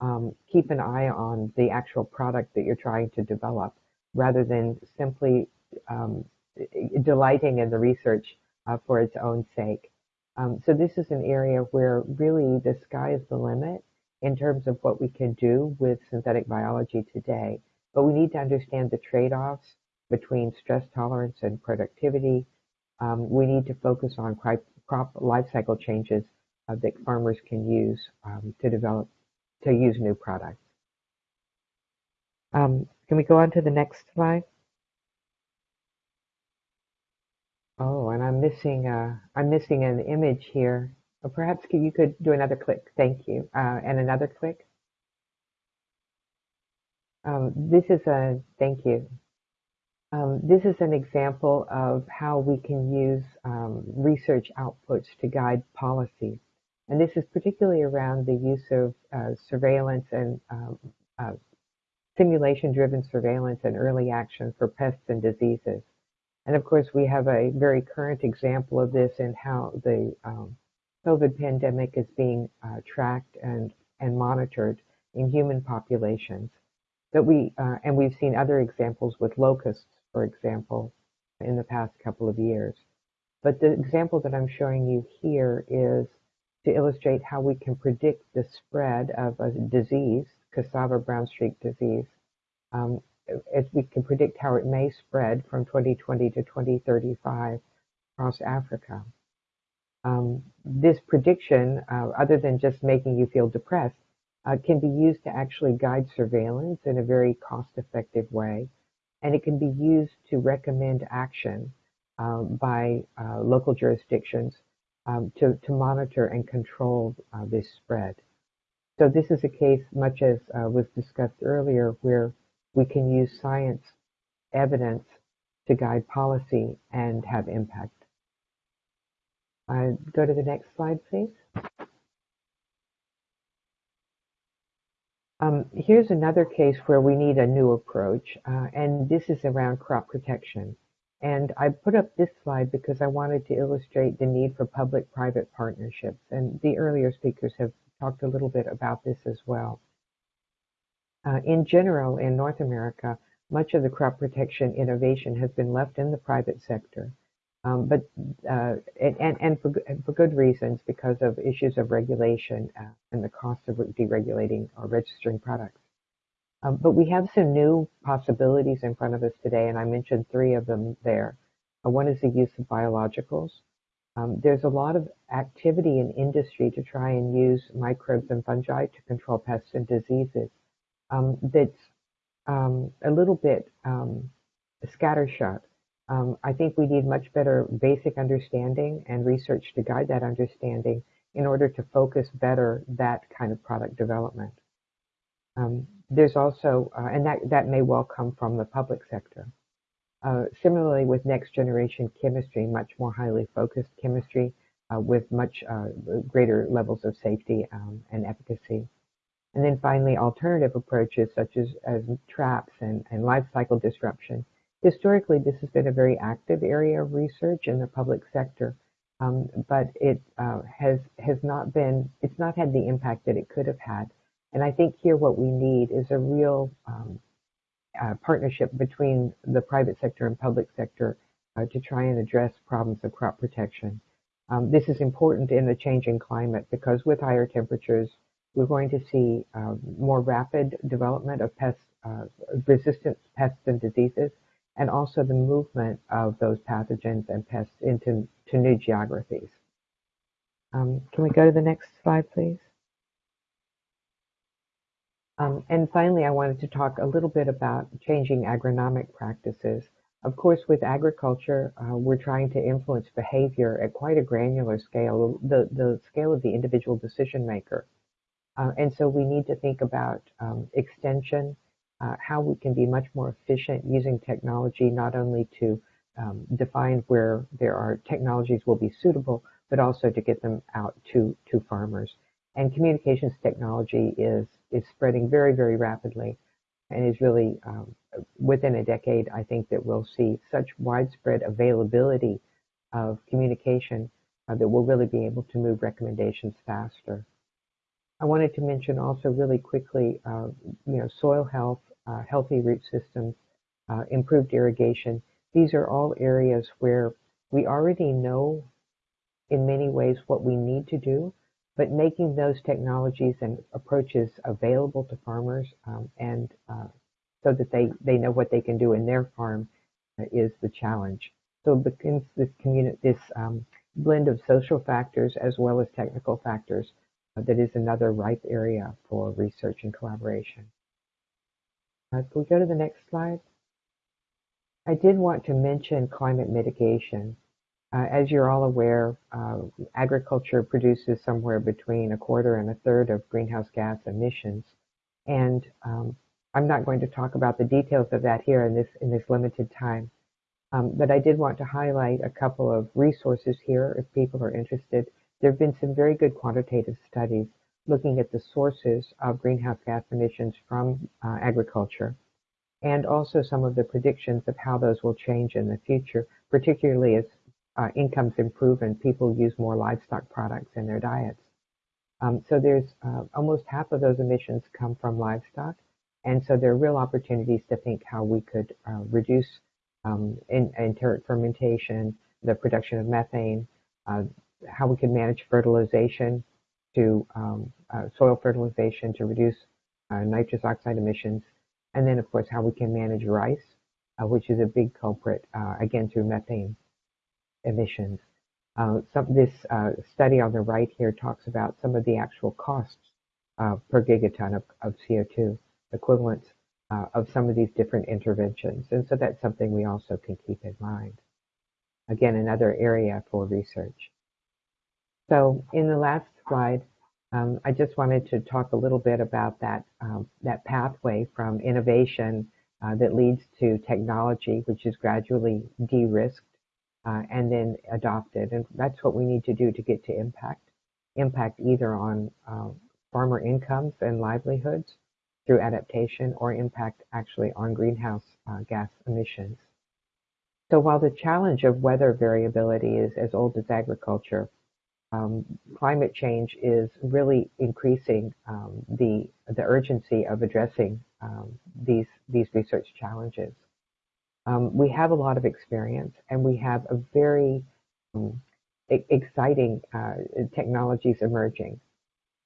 um, keep an eye on the actual product that you're trying to develop rather than simply um, delighting in the research uh, for its own sake. Um, so this is an area where really the sky is the limit in terms of what we can do with synthetic biology today. But we need to understand the trade-offs between stress tolerance and productivity. Um, we need to focus on crop, life cycle changes uh, that farmers can use um, to develop, to use new products. Um, can we go on to the next slide? Oh, and I'm missing uh, I'm missing an image here. Or perhaps you could do another click. Thank you. Uh, and another click. Um, this is a thank you. Um, this is an example of how we can use um, research outputs to guide policy. And this is particularly around the use of uh, surveillance and um, uh, simulation-driven surveillance and early action for pests and diseases. And of course, we have a very current example of this in how the um, COVID pandemic is being uh, tracked and, and monitored in human populations. That we uh, and we've seen other examples with locusts, for example, in the past couple of years. But the example that I'm showing you here is to illustrate how we can predict the spread of a disease, cassava brown streak disease, um, as we can predict how it may spread from 2020 to 2035 across Africa. Um, this prediction, uh, other than just making you feel depressed, uh, can be used to actually guide surveillance in a very cost-effective way, and it can be used to recommend action um, by uh, local jurisdictions um, to, to monitor and control uh, this spread. So this is a case, much as uh, was discussed earlier, where we can use science evidence to guide policy and have impact. Uh, go to the next slide, please. Um, here's another case where we need a new approach, uh, and this is around crop protection. And I put up this slide because I wanted to illustrate the need for public-private partnerships, and the earlier speakers have talked a little bit about this as well. Uh, in general, in North America, much of the crop protection innovation has been left in the private sector. Um, but uh, and and for for good reasons because of issues of regulation uh, and the cost of deregulating or registering products. Um, but we have some new possibilities in front of us today, and I mentioned three of them there. Uh, one is the use of biologicals. Um, there's a lot of activity in industry to try and use microbes and fungi to control pests and diseases um, that's um, a little bit um, scattershot. Um, I think we need much better basic understanding and research to guide that understanding in order to focus better that kind of product development. Um, there's also, uh, and that, that may well come from the public sector. Uh, similarly, with next generation chemistry, much more highly focused chemistry uh, with much uh, greater levels of safety um, and efficacy. And then finally, alternative approaches such as, as traps and, and life cycle disruption. Historically, this has been a very active area of research in the public sector, um, but it uh, has has not been it's not had the impact that it could have had. And I think here what we need is a real um, uh, partnership between the private sector and public sector uh, to try and address problems of crop protection. Um, this is important in the changing climate because with higher temperatures, we're going to see uh, more rapid development of pest, uh, resistant pests and diseases, and also the movement of those pathogens and pests into to new geographies. Um, can we go to the next slide, please? Um, and finally, I wanted to talk a little bit about changing agronomic practices. Of course, with agriculture, uh, we're trying to influence behavior at quite a granular scale, the, the scale of the individual decision maker. Uh, and so we need to think about um, extension, uh, how we can be much more efficient using technology, not only to um, define where there are technologies will be suitable, but also to get them out to, to farmers. And communications technology is, is spreading very, very rapidly and is really um, within a decade, I think that we'll see such widespread availability of communication uh, that we'll really be able to move recommendations faster. I wanted to mention also really quickly, uh, you know, soil health, uh, healthy root systems, uh, improved irrigation. These are all areas where we already know in many ways what we need to do, but making those technologies and approaches available to farmers um, and uh, so that they, they know what they can do in their farm uh, is the challenge. So this this um, blend of social factors as well as technical factors that is another ripe area for research and collaboration. Uh, can we go to the next slide? I did want to mention climate mitigation. Uh, as you're all aware, uh, agriculture produces somewhere between a quarter and a third of greenhouse gas emissions. And um, I'm not going to talk about the details of that here in this, in this limited time. Um, but I did want to highlight a couple of resources here if people are interested. There have been some very good quantitative studies looking at the sources of greenhouse gas emissions from uh, agriculture and also some of the predictions of how those will change in the future, particularly as uh, incomes improve and people use more livestock products in their diets. Um, so there's uh, almost half of those emissions come from livestock. And so there are real opportunities to think how we could uh, reduce um, enteric fermentation, the production of methane, uh, how we can manage fertilization to um, uh, soil fertilization to reduce uh, nitrous oxide emissions, and then of course how we can manage rice, uh, which is a big culprit uh, again through methane emissions. Uh, some, this study on the right here talks about some of the actual costs per gigaton of, of CO2 equivalents uh, of some of these different interventions. And so that's something we also can keep in mind. Again, another area for research. So in the last slide, um, I just wanted to talk a little bit about that, um, that pathway from innovation uh, that leads to technology, which is gradually de-risked uh, and then adopted. And that's what we need to do to get to impact. Impact either on uh, farmer incomes and livelihoods, through adaptation or impact actually on greenhouse uh, gas emissions. So while the challenge of weather variability is as old as agriculture, um, climate change is really increasing um, the the urgency of addressing um, these these research challenges. Um, we have a lot of experience, and we have a very um, exciting uh, technologies emerging.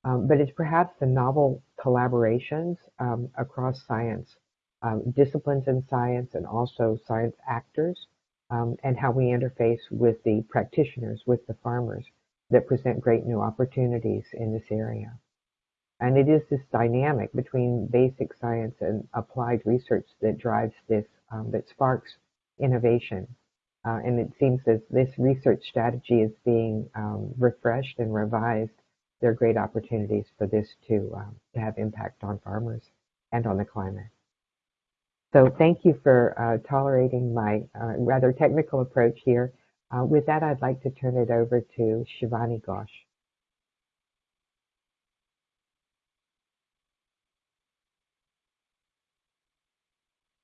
Um, but it's perhaps the novel collaborations um, across science, um, disciplines in science, and also science actors, um, and how we interface with the practitioners, with the farmers, that present great new opportunities in this area. And it is this dynamic between basic science and applied research that drives this, um, that sparks innovation. Uh, and it seems that this research strategy is being um, refreshed and revised there are great opportunities for this to, um, to have impact on farmers and on the climate. So thank you for uh, tolerating my uh, rather technical approach here. Uh, with that, I'd like to turn it over to Shibani Ghosh.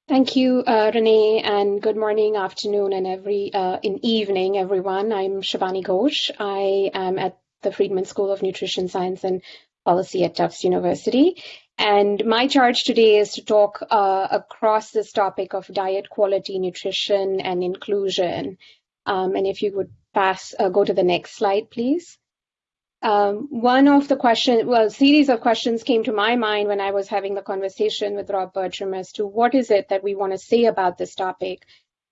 Thank you, uh, Renee, and good morning, afternoon, and every uh, in evening, everyone. I'm Shibani Ghosh. I am at the Friedman School of Nutrition Science and Policy at Tufts University. And my charge today is to talk across this topic of diet quality, nutrition, and inclusion. Um, and if you would pass, uh, go to the next slide, please. Um, one of the questions, well, series of questions came to my mind when I was having the conversation with Rob Bertram as to what is it that we want to say about this topic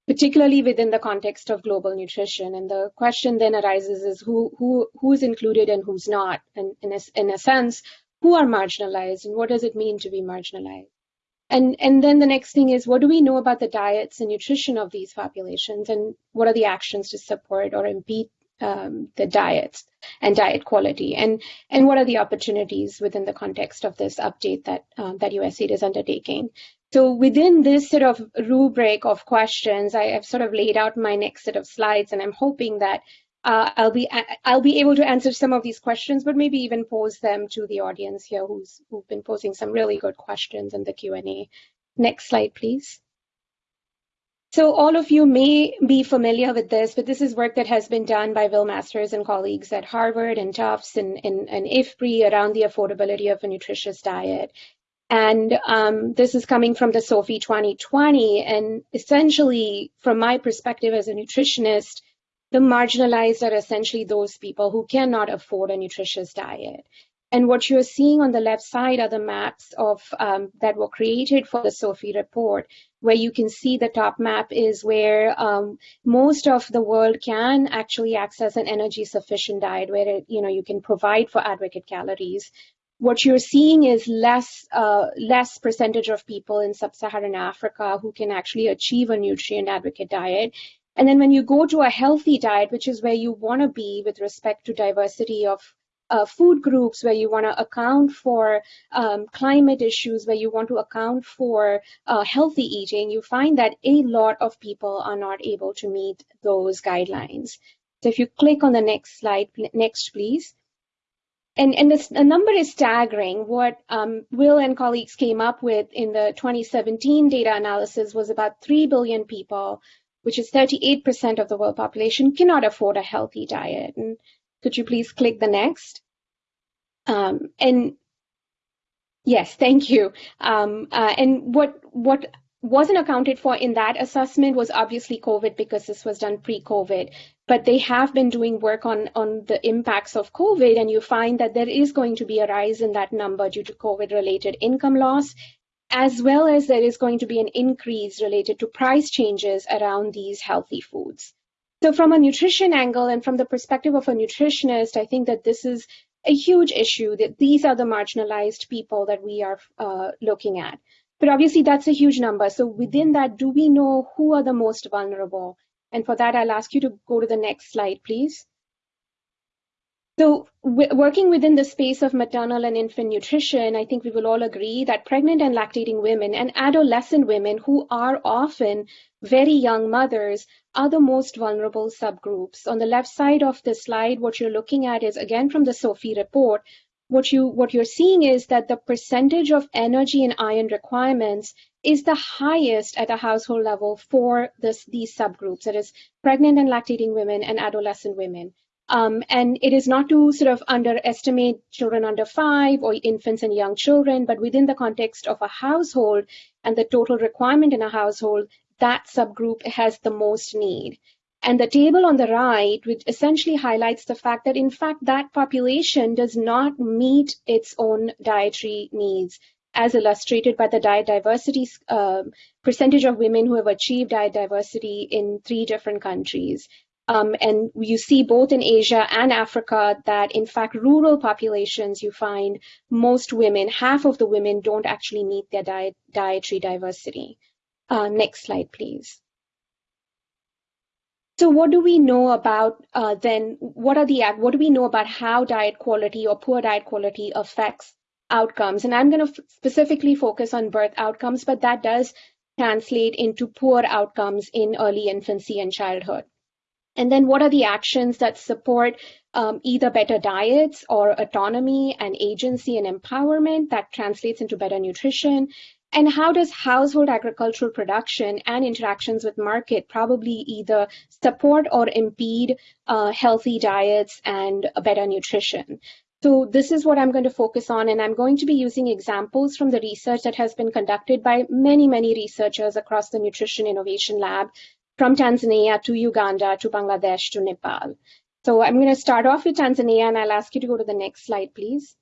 particularly within the context of global nutrition. And the question then arises is who, who, who's included and who's not? And in a, in a sense, who are marginalized and what does it mean to be marginalized? And, and then the next thing is what do we know about the diets and nutrition of these populations? And what are the actions to support or impede um, the diets and diet quality? And and what are the opportunities within the context of this update that um, that USAID is undertaking? So within this sort of rubric of questions, I have sort of laid out my next set of slides, and I'm hoping that uh, I'll be I'll be able to answer some of these questions, but maybe even pose them to the audience here, who's who've been posing some really good questions in the Q and A. Next slide, please. So all of you may be familiar with this, but this is work that has been done by Will Masters and colleagues at Harvard and Tufts and, and, and IFPRI around the affordability of a nutritious diet. And um, this is coming from the SOFI 2020. And essentially, from my perspective as a nutritionist, the marginalized are essentially those people who cannot afford a nutritious diet. And what you're seeing on the left side are the maps of um, that were created for the SOFI report, where you can see the top map is where um, most of the world can actually access an energy sufficient diet, where it, you know you can provide for adequate calories. What you're seeing is less uh, less percentage of people in sub-Saharan Africa who can actually achieve a nutrient adequate diet. And then when you go to a healthy diet, which is where you want to be with respect to diversity of uh, food groups where you want to account for um, climate issues, where you want to account for uh, healthy eating, you find that a lot of people are not able to meet those guidelines. So if you click on the next slide, next please. And, and this, the number is staggering. What um, Will and colleagues came up with in the 2017 data analysis was about 3 billion people, which is 38% of the world population, cannot afford a healthy diet. And could you please click the next? Um, and yes, thank you. Um, uh, and what what wasn't accounted for in that assessment was obviously COVID because this was done pre-COVID. But they have been doing work on on the impacts of COVID, and you find that there is going to be a rise in that number due to COVID-related income loss, as well as there is going to be an increase related to price changes around these healthy foods. So from a nutrition angle and from the perspective of a nutritionist, I think that this is a huge issue that these are the marginalized people that we are uh, looking at. But obviously that's a huge number. So within that, do we know who are the most vulnerable? And for that, I'll ask you to go to the next slide, please. So working within the space of maternal and infant nutrition, I think we will all agree that pregnant and lactating women and adolescent women who are often very young mothers are the most vulnerable subgroups. On the left side of the slide, what you're looking at is again from the SOFI report, what you what you're seeing is that the percentage of energy and iron requirements is the highest at a household level for this, these subgroups, that is pregnant and lactating women and adolescent women. Um, and it is not to sort of underestimate children under five or infants and young children, but within the context of a household and the total requirement in a household, that subgroup has the most need. And the table on the right, which essentially highlights the fact that, in fact, that population does not meet its own dietary needs, as illustrated by the diet diversity uh, percentage of women who have achieved diet diversity in three different countries. Um, and you see both in Asia and Africa that, in fact, rural populations, you find most women, half of the women don't actually meet their diet, dietary diversity. Uh, next slide, please. So what do we know about uh, then, what are the, what do we know about how diet quality or poor diet quality affects outcomes? And I'm going to specifically focus on birth outcomes, but that does translate into poor outcomes in early infancy and childhood. And then what are the actions that support um, either better diets or autonomy and agency and empowerment that translates into better nutrition? And how does household agricultural production and interactions with market probably either support or impede uh, healthy diets and better nutrition? So this is what I'm going to focus on, and I'm going to be using examples from the research that has been conducted by many, many researchers across the Nutrition Innovation Lab from Tanzania to Uganda to Bangladesh to Nepal. So I'm going to start off with Tanzania and I'll ask you to go to the next slide, please.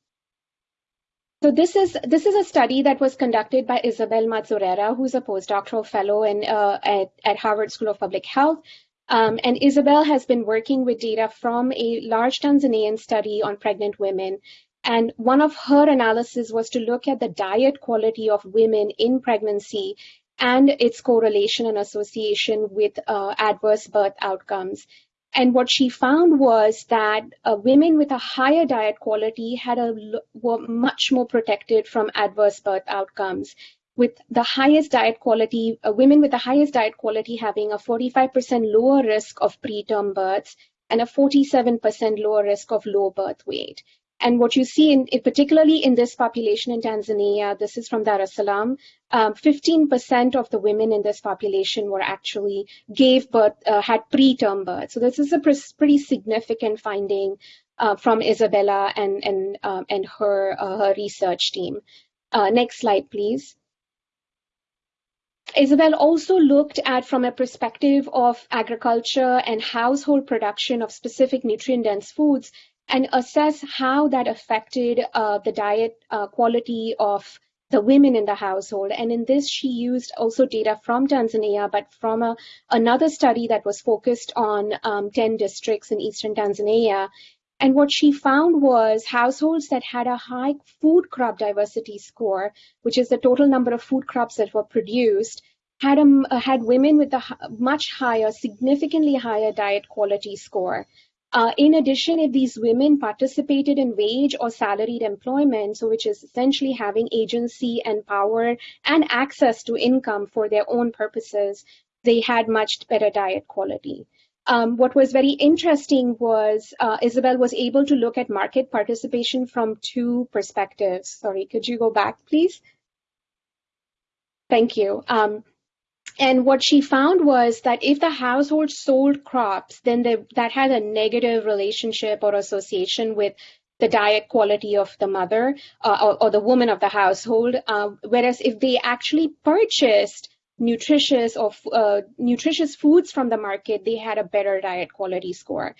So this is this is a study that was conducted by Isabel Madzorera, who's a postdoctoral fellow in, uh, at, at Harvard School of Public Health. Um, and Isabel has been working with data from a large Tanzanian study on pregnant women. And one of her analysis was to look at the diet quality of women in pregnancy and its correlation and association with uh, adverse birth outcomes. And what she found was that uh, women with a higher diet quality had a were much more protected from adverse birth outcomes. With the highest diet quality, uh, women with the highest diet quality having a 45% lower risk of preterm births and a 47% lower risk of low birth weight. And what you see, in, particularly in this population in Tanzania, this is from Dar es Salaam, 15% um, of the women in this population were actually gave birth, uh, had preterm birth. So this is a pretty significant finding uh, from Isabella and and um, and her uh, her research team. Uh, next slide, please. Isabel also looked at from a perspective of agriculture and household production of specific nutrient-dense foods and assess how that affected uh, the diet uh, quality of the women in the household. And in this, she used also data from Tanzania, but from a, another study that was focused on um, 10 districts in eastern Tanzania. And what she found was households that had a high food crop diversity score, which is the total number of food crops that were produced, had, a, had women with a much higher, significantly higher diet quality score. Uh, in addition, if these women participated in wage or salaried employment, so which is essentially having agency and power and access to income for their own purposes, they had much better diet quality. Um, what was very interesting was uh, Isabel was able to look at market participation from two perspectives. Sorry, could you go back, please? Thank you. Um, and what she found was that if the household sold crops, then they, that had a negative relationship or association with the diet quality of the mother uh, or, or, the woman of the household. Uh, whereas if they actually purchased nutritious or uh, nutritious foods from the market, they had a better diet quality score.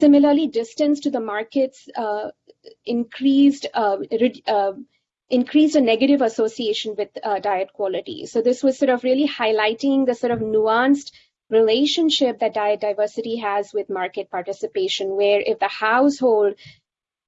Similarly, distance to the markets uh, increased uh, uh, increased a negative association with uh, diet quality. So this was sort of really highlighting the sort of nuanced relationship that diet diversity has with market participation, where if the household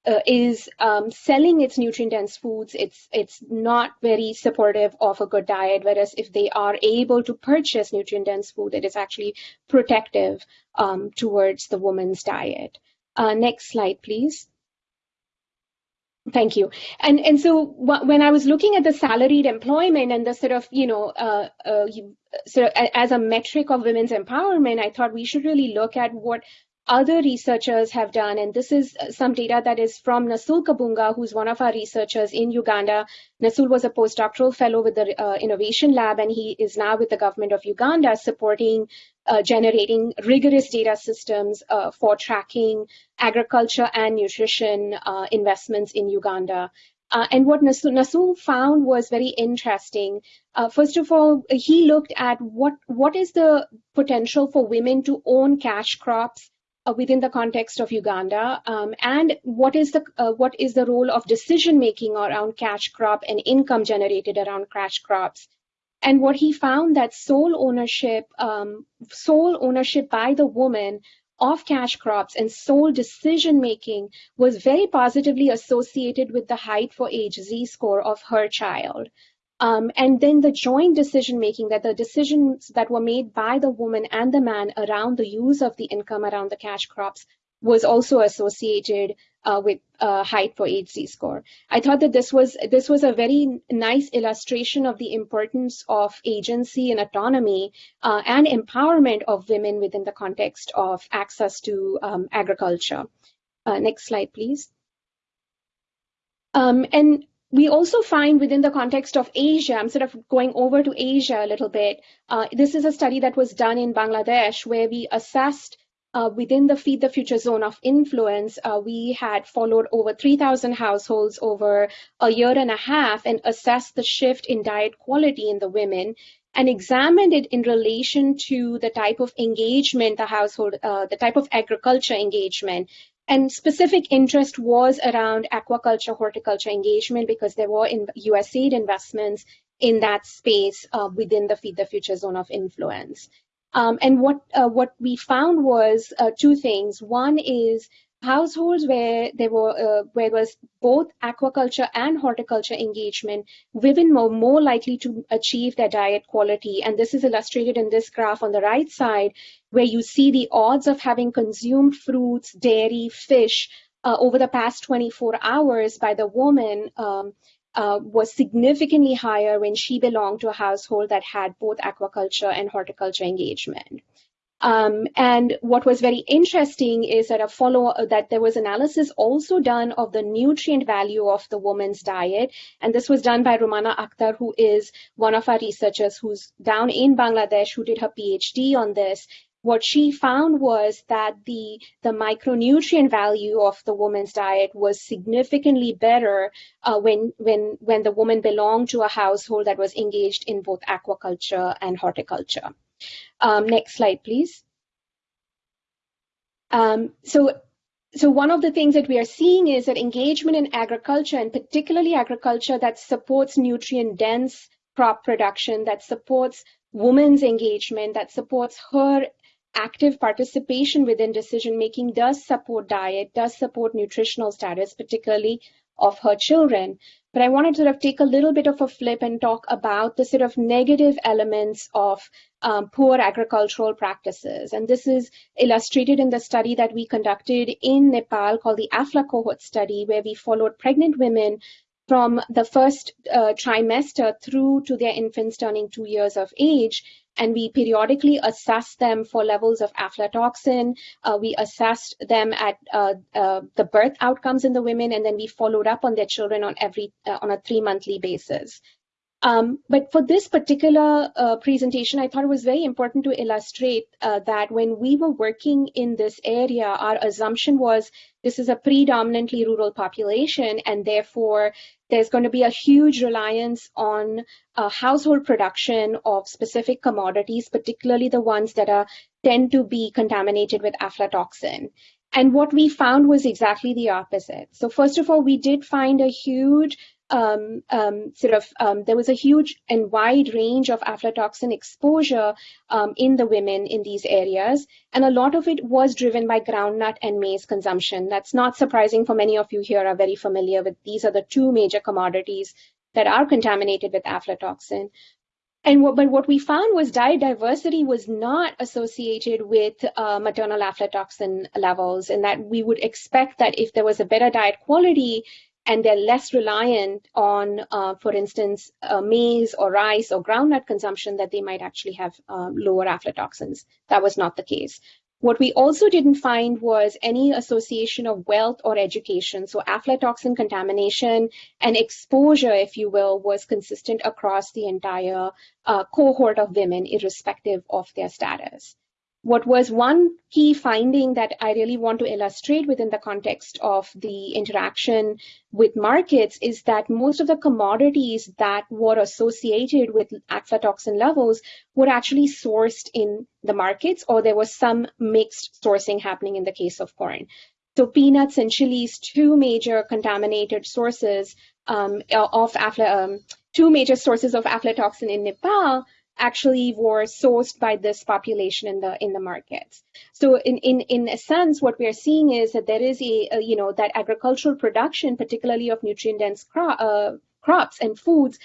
uh, is um, selling its nutrient-dense foods, it's it's not very supportive of a good diet. Whereas if they are able to purchase nutrient-dense food, it is actually protective um, towards the woman's diet. Uh, next slide, please. Thank you. And and so when I was looking at the salaried employment and the sort of you know uh, uh, you, of as a metric of women's empowerment, I thought we should really look at what other researchers have done, and this is some data that is from Nassul Kabunga, who's one of our researchers in Uganda. Nassul was a postdoctoral fellow with the uh, Innovation Lab, and he is now with the government of Uganda supporting uh, generating rigorous data systems uh, for tracking agriculture and nutrition uh, investments in Uganda. Uh, and what Nassul, Nassul, found was very interesting. Uh, first of all, he looked at what, what is the potential for women to own cash crops uh, within the context of Uganda, um, and what is the uh, what is the role of decision making around cash crop and income generated around cash crops. And what he found that sole ownership, um, sole ownership by the woman of cash crops and sole decision making was very positively associated with the height for age Z score of her child. Um, and then the joint decision making that the decisions that were made by the woman and the man around the use of the income around the cash crops was also associated uh, with uh, height for HZ score. I thought that this was this was a very nice illustration of the importance of agency and autonomy uh, and empowerment of women within the context of access to um, agriculture. Uh, next slide, please. Um, and we also find within the context of Asia, I'm sort of going over to Asia a little bit. Uh, this is a study that was done in Bangladesh where we assessed uh, within the Feed the Future zone of influence, uh, we had followed over 3,000 households over a year and a half and assessed the shift in diet quality in the women and examined it in relation to the type of engagement the household, uh, the type of agriculture engagement and specific interest was around aquaculture, horticulture engagement because there were in USAID investments in that space uh, within the Feed the Future zone of influence. Um, and what uh, what we found was uh, two things. One is households where there were uh, where was both aquaculture and horticulture engagement, women were more likely to achieve their diet quality. And this is illustrated in this graph on the right side, where you see the odds of having consumed fruits, dairy, fish uh, over the past 24 hours by the woman um, uh, was significantly higher when she belonged to a household that had both aquaculture and horticulture engagement. Um, and what was very interesting is that a follow that there was analysis also done of the nutrient value of the woman's diet, and this was done by Romana Akhtar, who is one of our researchers who's down in Bangladesh, who did her PhD on this. What she found was that the the micronutrient value of the woman's diet was significantly better uh, when when when the woman belonged to a household that was engaged in both aquaculture and horticulture. Um, next slide, please. Um, so, so one of the things that we are seeing is that engagement in agriculture, and particularly agriculture that supports nutrient-dense crop production, that supports women's engagement, that supports her active participation within decision making, does support diet, does support nutritional status, particularly of her children. But I wanted to sort of take a little bit of a flip and talk about the sort of negative elements of um, poor agricultural practices. And this is illustrated in the study that we conducted in Nepal called the AFLA cohort study, where we followed pregnant women from the first uh, trimester through to their infants turning two years of age and we periodically assessed them for levels of aflatoxin. Uh, we assessed them at uh, uh, the birth outcomes in the women, and then we followed up on their children on every uh, on a three monthly basis. Um, but for this particular uh, presentation, I thought it was very important to illustrate uh, that when we were working in this area, our assumption was this is a predominantly rural population, and therefore there's going to be a huge reliance on uh, household production of specific commodities, particularly the ones that are tend to be contaminated with aflatoxin. And what we found was exactly the opposite. So first of all, we did find a huge um, um, sort of um, there was a huge and wide range of aflatoxin exposure um, in the women in these areas, and a lot of it was driven by groundnut and maize consumption. That's not surprising for many of you here are very familiar with these are the two major commodities that are contaminated with aflatoxin. And what, but what we found was diet diversity was not associated with uh, maternal aflatoxin levels, and that we would expect that if there was a better diet quality, and they're less reliant on, uh, for instance, uh, maize or rice or groundnut consumption, that they might actually have um, lower aflatoxins. That was not the case. What we also didn't find was any association of wealth or education. So aflatoxin contamination and exposure, if you will, was consistent across the entire uh, cohort of women, irrespective of their status what was one key finding that I really want to illustrate within the context of the interaction with markets is that most of the commodities that were associated with aflatoxin levels were actually sourced in the markets, or there was some mixed sourcing happening in the case of corn. So peanuts and chilies, two major contaminated sources um, of afla, um, two major sources of aflatoxin in Nepal, actually were sourced by this population in the in the markets. So in in in a sense, what we are seeing is that there is a, a you know that agricultural production, particularly of nutrient dense cro- uh, crops and foods,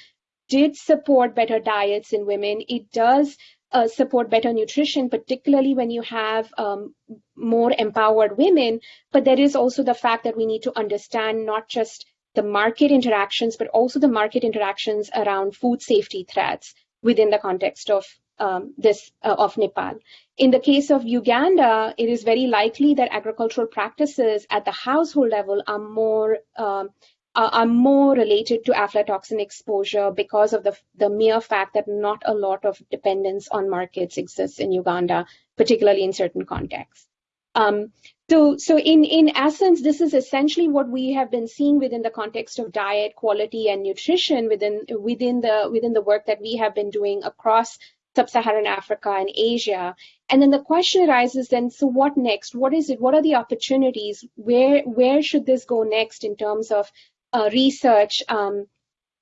did support better diets in women. It does uh, support better nutrition, particularly when you have um, more empowered women. But there is also the fact that we need to understand not just the market interactions, but also the market interactions around food safety threats within the context of um, this uh, of Nepal. In the case of Uganda, it is very likely that agricultural practices at the household level are more um, are more related to aflatoxin exposure because of the, the mere fact that not a lot of dependence on markets exists in Uganda, particularly in certain contexts. Um, so, so in, in essence, this is essentially what we have been seeing within the context of diet quality and nutrition within, within, the, within the work that we have been doing across sub-Saharan Africa and Asia. And then the question arises then, so what next? What is it? What are the opportunities? Where, where should this go next in terms of uh, research um,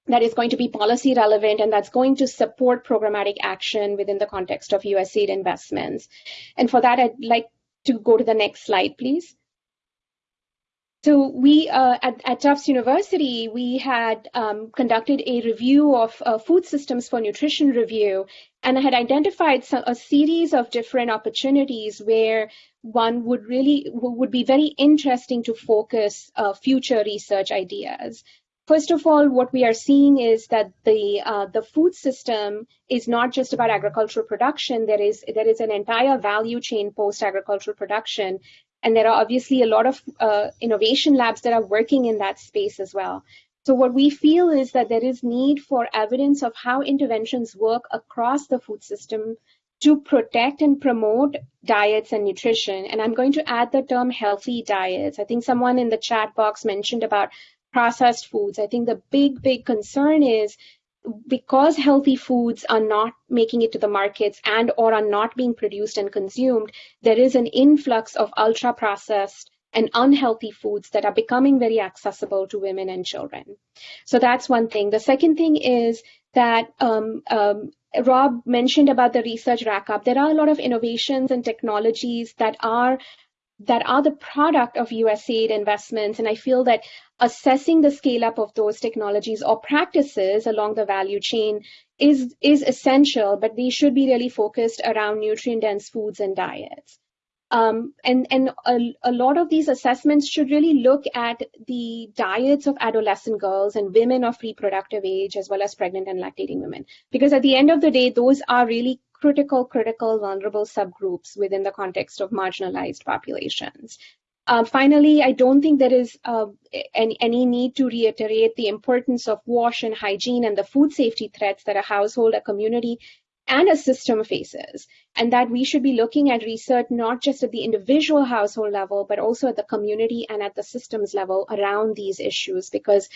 that is going to be policy relevant and that's going to support programmatic action within the context of USAID investments? And for that, I'd like to go to the next slide, please. So we uh, at, at, Tufts University, we had um, conducted a review of uh, food systems for nutrition review and I had identified some, a series of different opportunities where one would really would be very interesting to focus uh, future research ideas. First of all, what we are seeing is that the uh, the food system is not just about agricultural production. There is there is an entire value chain post agricultural production, and there are obviously a lot of uh, innovation labs that are working in that space as well. So what we feel is that there is need for evidence of how interventions work across the food system to protect and promote diets and nutrition. And I'm going to add the term healthy diets. I think someone in the chat box mentioned about processed foods. I think the big, big concern is because healthy foods are not making it to the markets and or are not being produced and consumed, there is an influx of ultra processed and unhealthy foods that are becoming very accessible to women and children. So that's one thing. The second thing is that um, um, Rob mentioned about the research rack up. There are a lot of innovations and technologies that are that are the product of USAID investments. And I feel that assessing the scale up of those technologies or practices along the value chain is, is essential, but they should be really focused around nutrient dense foods and diets. Um, and and a, a, lot of these assessments should really look at the diets of adolescent girls and women of reproductive age, as well as pregnant and lactating women. Because at the end of the day, those are really critical, critical, vulnerable subgroups within the context of marginalized populations. Uh, finally, I don't think there is uh, any, any need to reiterate the importance of wash and hygiene and the food safety threats that a household, a community, and a system faces, and that we should be looking at research not just at the individual household level, but also at the community and at the systems level around these issues, because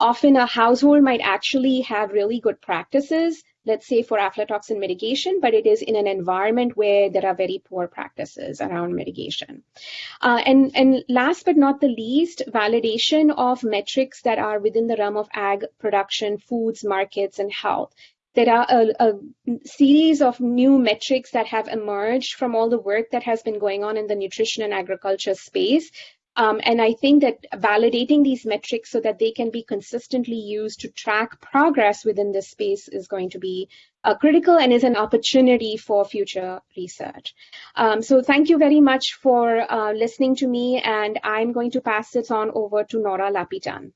often a household might actually have really good practices, let's say for aflatoxin mitigation, but it is in an environment where there are very poor practices around mitigation. Uh, and, and last but not the least, validation of metrics that are within the realm of ag production, foods, markets, and health there are a, a, series of new metrics that have emerged from all the work that has been going on in the nutrition and agriculture space. Um, and I think that validating these metrics so that they can be consistently used to track progress within this space is going to be uh, critical and is an opportunity for future research. Um, so thank you very much for uh, listening to me, and I'm going to pass this on over to Nora Lapitan.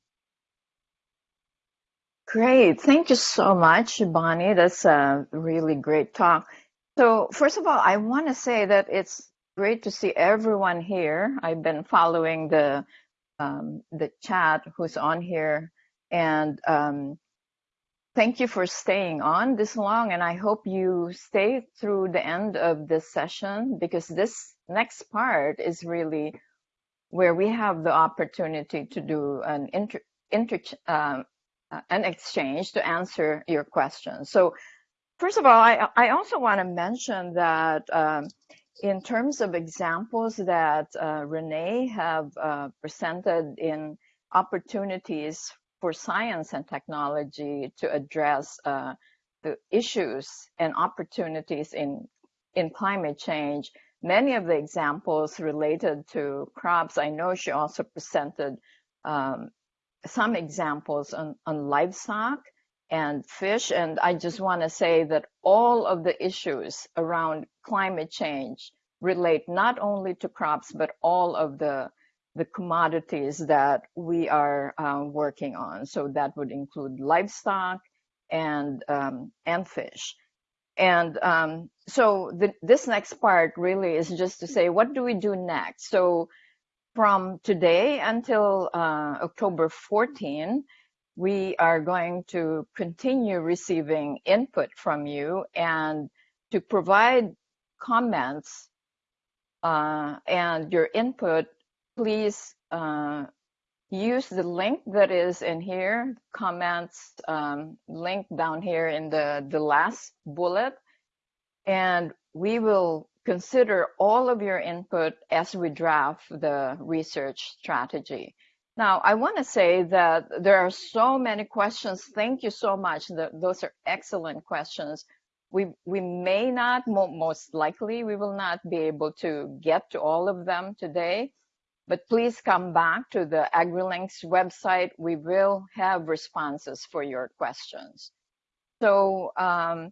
Great. Thank you so much, Bonnie. That's a really great talk. So first of all, I want to say that it's great to see everyone here. I've been following the um, the chat who's on here, and um, thank you for staying on this long. And I hope you stay through the end of this session because this next part is really where we have the opportunity to do an inter, inter uh, uh, an exchange to answer your questions. So first of all, I, I also want to mention that um, in terms of examples that uh, Renee have uh, presented in opportunities for science and technology to address uh, the issues and opportunities in in climate change. Many of the examples related to crops, I know she also presented um, some examples on, on livestock and fish. And I just want to say that all of the issues around climate change relate not only to crops, but all of the the commodities that we are uh, working on. So that would include livestock and um, and fish. And um, so the, this next part really is just to say, what do we do next? So from today until uh, October 14, we are going to continue receiving input from you and to provide comments uh, and your input, please uh, use the link that is in here, comments um, link down here in the, the last bullet, and we will consider all of your input as we draft the research strategy. Now, I want to say that there are so many questions. Thank you so much. The, those are excellent questions. We, we may not, most likely, we will not be able to get to all of them today, but please come back to the AgriLinks website. We will have responses for your questions. So um,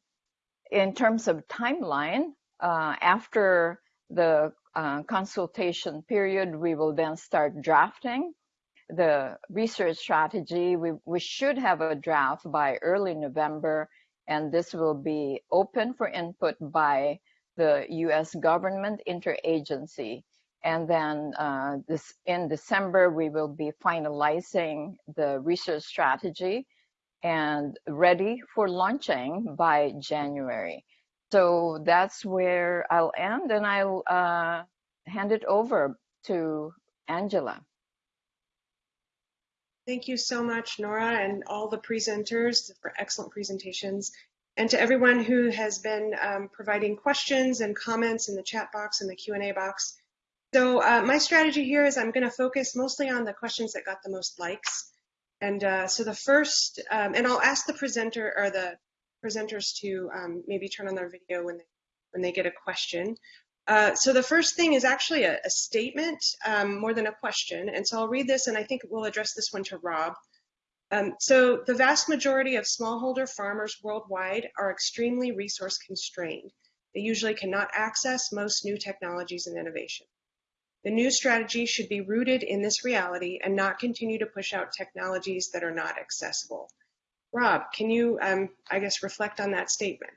in terms of timeline, uh, after the uh, consultation period, we will then start drafting the research strategy. We, we should have a draft by early November, and this will be open for input by the U.S. government interagency. And then uh, this in December, we will be finalizing the research strategy and ready for launching by January. So that's where I'll end, and I'll uh, hand it over to Angela. Thank you so much, Nora, and all the presenters for excellent presentations. And to everyone who has been um, providing questions and comments in the chat box and the Q&A box. So uh, my strategy here is I'm going to focus mostly on the questions that got the most likes. And uh, so the first, um, and I'll ask the presenter or the presenters to um, maybe turn on their video when they, when they get a question. Uh, so the first thing is actually a, a statement um, more than a question. And so I'll read this and I think we'll address this one to Rob. Um, so the vast majority of smallholder farmers worldwide are extremely resource constrained. They usually cannot access most new technologies and innovation. The new strategy should be rooted in this reality and not continue to push out technologies that are not accessible. Rob, can you, um, I guess, reflect on that statement?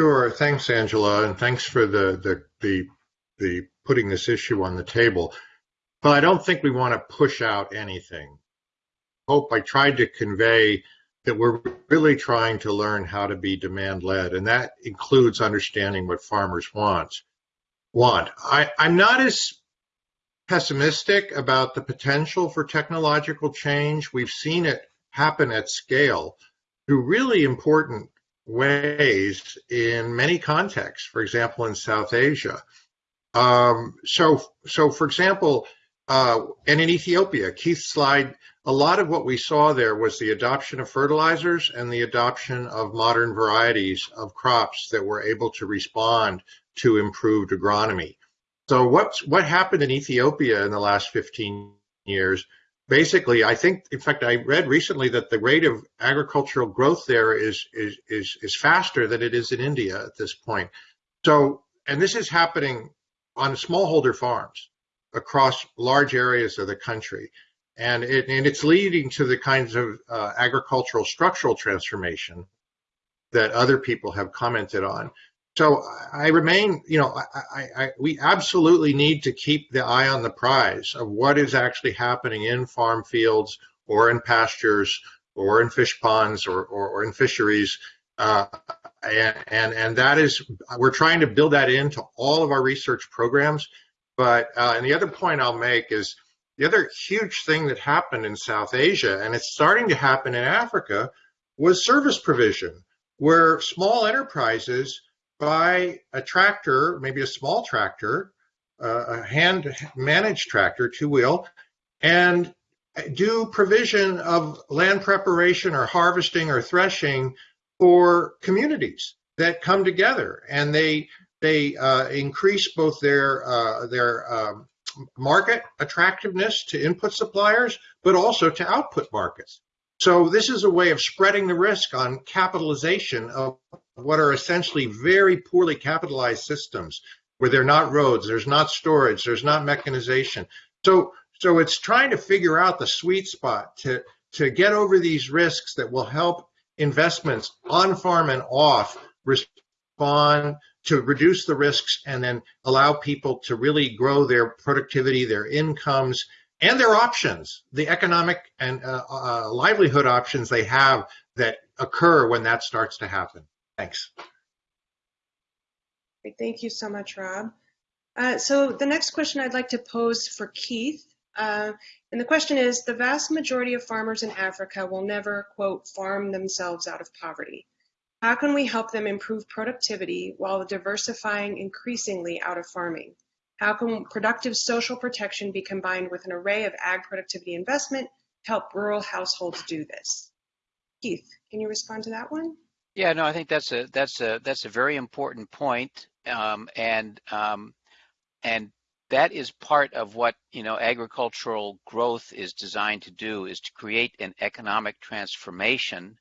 Sure. Thanks, Angela, and thanks for the the the, the putting this issue on the table. But I don't think we want to push out anything. Hope I tried to convey that we're really trying to learn how to be demand led, and that includes understanding what farmers want. Want. I, I'm not as pessimistic about the potential for technological change. We've seen it happen at scale through really important ways in many contexts, for example, in South Asia. Um, so, so for example, uh, and in Ethiopia, Keith's slide, a lot of what we saw there was the adoption of fertilizers and the adoption of modern varieties of crops that were able to respond to improved agronomy. So what's, what happened in Ethiopia in the last 15 years basically, I think, in fact, I read recently that the rate of agricultural growth there is is is is faster than it is in India at this point. So, and this is happening on smallholder farms across large areas of the country, and it and it's leading to the kinds of uh, agricultural structural transformation that other people have commented on so I remain, you know, I, I, I, we absolutely need to keep the eye on the prize of what is actually happening in farm fields or in pastures or in fish ponds or, or, or in fisheries. Uh, and, and, and that is, we're trying to build that into all of our research programs. But, uh, and the other point I'll make is the other huge thing that happened in South Asia, and it's starting to happen in Africa, was service provision, where small enterprises buy a tractor, maybe a small tractor, uh, a hand managed tractor, two wheel, and do provision of land preparation or harvesting or threshing for communities that come together and they they uh, increase both their uh, their um, market attractiveness to input suppliers, but also to output markets. So this is a way of spreading the risk on capitalization of what are essentially very poorly capitalized systems where there are not roads, there's not storage, there's not mechanization. So, so it's trying to figure out the sweet spot to, to get over these risks that will help investments on farm and off respond to reduce the risks and then allow people to really grow their productivity, their incomes, and their options, the economic and uh, uh, livelihood options they have that occur when that starts to happen. Thanks. Great, thank you so much, Rob. Uh, so the next question I'd like to pose for Keith, uh, and the question is, the vast majority of farmers in Africa will never, quote, farm themselves out of poverty. How can we help them improve productivity while diversifying increasingly out of farming? How can productive social protection be combined with an array of ag productivity investment to help rural households do this? Keith, can you respond to that one? Yeah, no, I think that's a that's a that's a very important point, um, and um, and that is part of what you know agricultural growth is designed to do is to create an economic transformation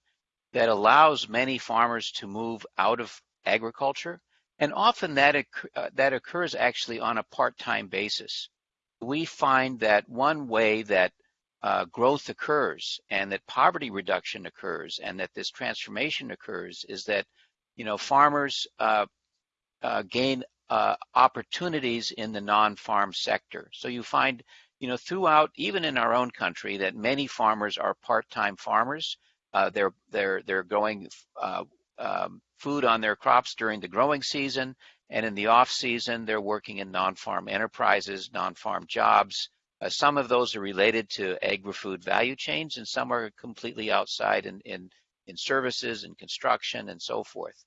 that allows many farmers to move out of agriculture, and often that uh, that occurs actually on a part-time basis. we find that one way that uh, growth occurs and that poverty reduction occurs and that this transformation occurs is that you know farmers uh, uh, gain uh, opportunities in the non-farm sector. So you find you know throughout even in our own country that many farmers are part-time farmers. Uh, they're they're they're growing uh, um, food on their crops during the growing season and in the off season they're working in non-farm enterprises, non-farm jobs. Uh, some of those are related to agri-food value chains, and some are completely outside in, in, in services and construction and so forth.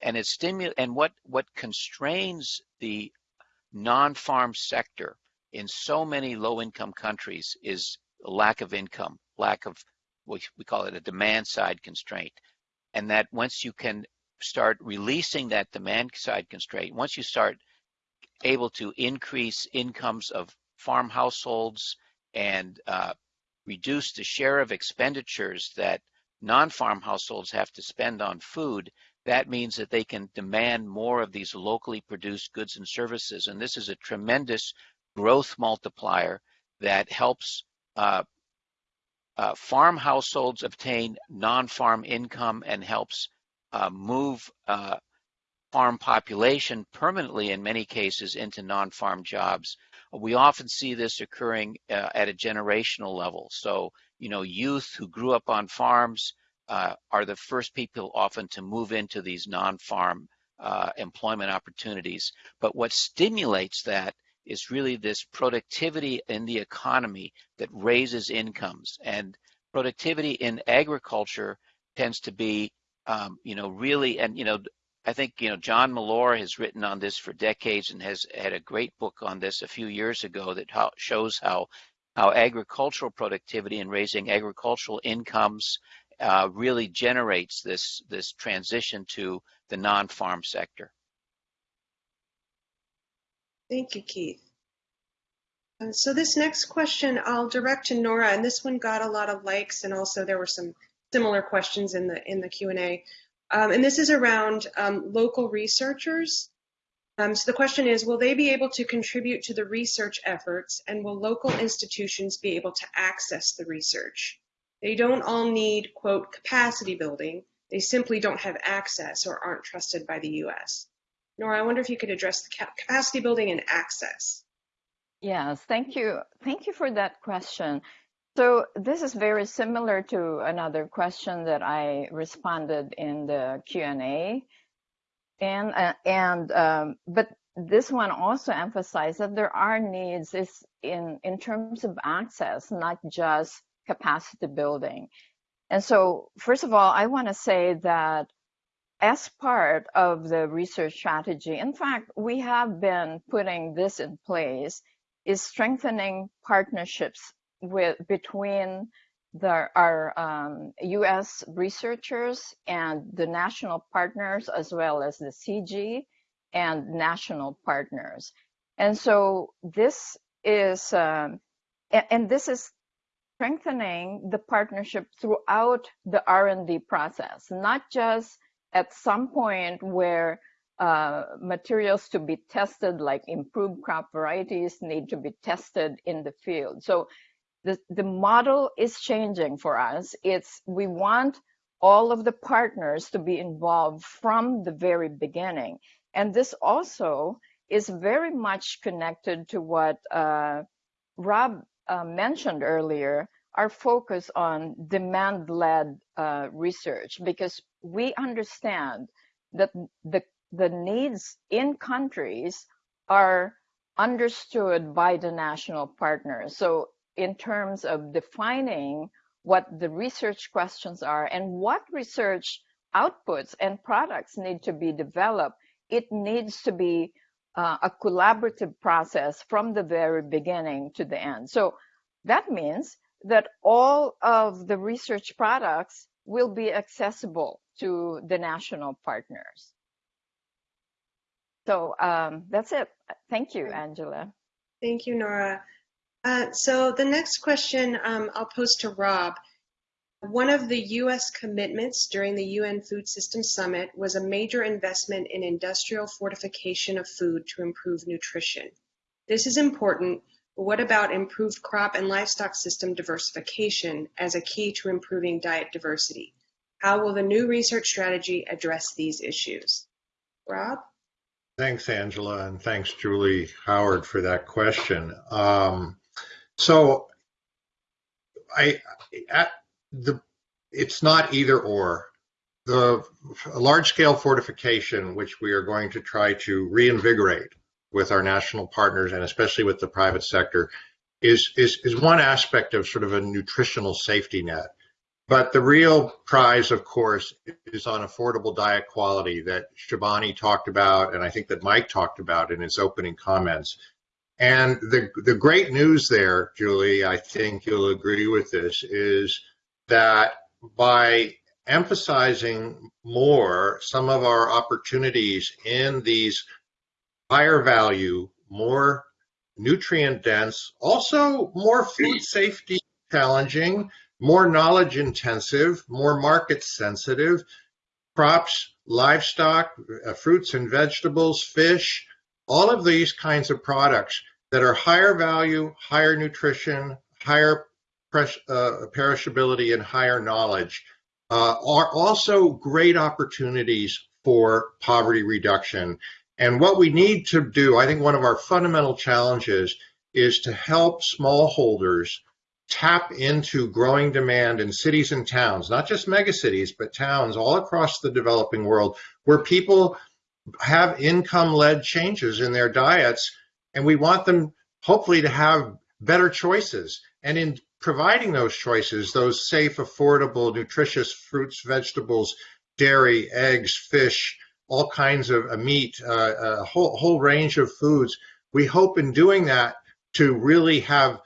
And it stimu- and what what constrains the non-farm sector in so many low-income countries is lack of income, lack of we call it a demand side constraint, and that once you can start releasing that demand side constraint, once you start able to increase incomes of farm households and uh, reduce the share of expenditures that non-farm households have to spend on food, that means that they can demand more of these locally produced goods and services. And this is a tremendous growth multiplier that helps uh, uh, farm households obtain non-farm income and helps uh, move uh, farm population permanently in many cases into non-farm jobs. We often see this occurring uh, at a generational level. So, you know, youth who grew up on farms uh, are the first people often to move into these non-farm uh, employment opportunities. But what stimulates that is really this productivity in the economy that raises incomes. And productivity in agriculture tends to be, um, you know, really, and, you know, I think you know John Mellor has written on this for decades and has had a great book on this a few years ago that how, shows how how agricultural productivity and raising agricultural incomes uh, really generates this this transition to the non-farm sector. Thank you, Keith. Uh, so this next question I'll direct to Nora, and this one got a lot of likes, and also there were some similar questions in the in the Q and A. Um, and this is around um, local researchers. Um, so the question is, will they be able to contribute to the research efforts and will local institutions be able to access the research? They don't all need, quote, capacity building. They simply don't have access or aren't trusted by the US. Nora, I wonder if you could address the capacity building and access. Yes, thank you. Thank you for that question. So this is very similar to another question that I responded in the Q&A. And, uh, and um, but this one also emphasized that there are needs in, in terms of access, not just capacity building. And so, first of all, I want to say that as part of the research strategy, in fact, we have been putting this in place, is strengthening partnerships with between the, our um, U.S. researchers and the national partners, as well as the CG and national partners. And so this is, um, and, and this is strengthening the partnership throughout the R&D process, not just at some point where uh, materials to be tested, like improved crop varieties, need to be tested in the field. So the, the model is changing for us. It's we want all of the partners to be involved from the very beginning. And this also is very much connected to what uh, Rob uh, mentioned earlier, our focus on demand-led uh, research, because we understand that the, the needs in countries are understood by the national partners. So in terms of defining what the research questions are and what research outputs and products need to be developed, it needs to be uh, a collaborative process from the very beginning to the end. So that means that all of the research products will be accessible to the national partners. So um, that's it. Thank you, Angela. Thank you, Nora. Uh, so the next question um, I'll pose to Rob. One of the U.S. commitments during the UN Food Systems Summit was a major investment in industrial fortification of food to improve nutrition. This is important But what about improved crop and livestock system diversification as a key to improving diet diversity? How will the new research strategy address these issues? Rob? Thanks, Angela, and thanks, Julie Howard, for that question. Um, so, I the it's not either or. The large scale fortification, which we are going to try to reinvigorate with our national partners and especially with the private sector, is, is, is one aspect of sort of a nutritional safety net. But the real prize, of course, is on affordable diet quality that Shibani talked about, and I think that Mike talked about in his opening comments. And the, the great news there, Julie, I think you'll agree with this, is that by emphasizing more some of our opportunities in these higher value, more nutrient dense, also more food safety challenging, more knowledge intensive, more market sensitive crops, livestock, uh, fruits and vegetables, fish, all of these kinds of products that are higher value, higher nutrition, higher uh, perishability, and higher knowledge uh, are also great opportunities for poverty reduction. And what we need to do, I think one of our fundamental challenges is to help smallholders tap into growing demand in cities and towns, not just megacities, but towns all across the developing world where people have income led changes in their diets. And we want them hopefully to have better choices. And in providing those choices, those safe, affordable, nutritious fruits, vegetables, dairy, eggs, fish, all kinds of uh, meat, uh, a whole, whole range of foods. We hope in doing that to really have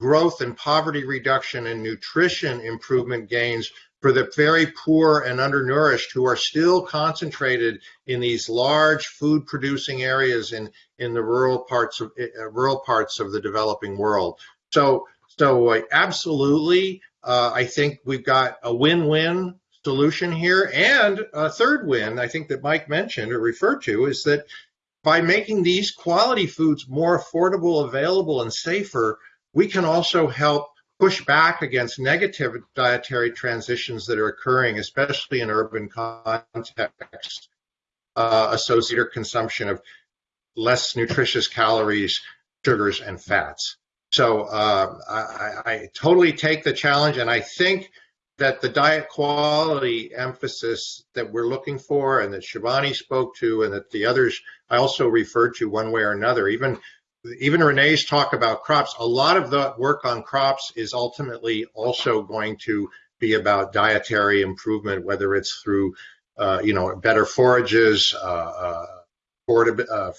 growth and poverty reduction and nutrition improvement gains for the very poor and undernourished who are still concentrated in these large food producing areas in, in the rural parts of uh, rural parts of the developing world. So so uh, absolutely, uh, I think we've got a win-win solution here. And a third win, I think that Mike mentioned or referred to, is that by making these quality foods more affordable, available, and safer, we can also help push back against negative dietary transitions that are occurring, especially in urban contexts, uh, associated consumption of less nutritious calories, sugars, and fats. So uh, I, I, totally take the challenge, and I think that the diet quality emphasis that we're looking for, and that Shivani spoke to, and that the others I also referred to one way or another, even even Renee's talk about crops. A lot of the work on crops is ultimately also going to be about dietary improvement, whether it's through uh, you know better forages, uh, uh, uh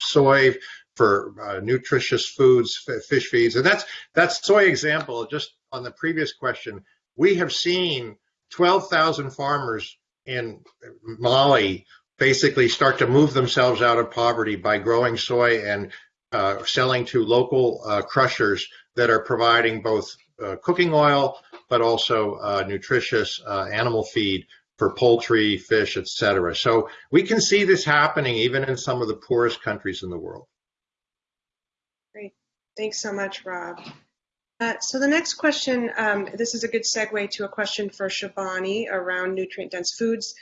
soy for uh, nutritious foods, fish feeds, and that's that's soy example. Just on the previous question, we have seen 12,000 farmers in Mali basically start to move themselves out of poverty by growing soy and uh, selling to local uh, crushers that are providing both uh, cooking oil but also uh, nutritious uh, animal feed for poultry, fish, etc. So we can see this happening even in some of the poorest countries in the world. Great. Thanks so much, Rob. So the next question, um, this is a good segue to a question for Shibani around nutrient-dense foods.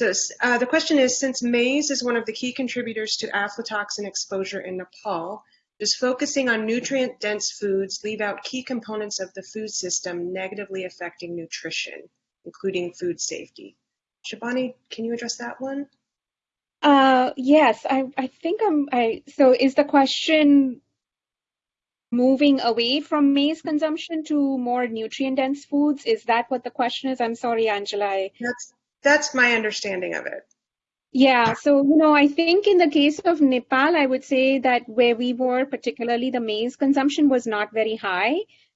Uh, the question is, since maize is one of the key contributors to aflatoxin exposure in Nepal, does focusing on nutrient-dense foods leave out key components of the food system negatively affecting nutrition, including food safety? Shibani, can you address that one? Uh, yes, I, I think I'm, I, so is the question moving away from maize consumption to more nutrient dense foods? Is that what the question is? I'm sorry, Angela. That's that's my understanding of it. Yeah, so you know, I think in the case of Nepal, I would say that where we were, particularly the maize consumption was not very high.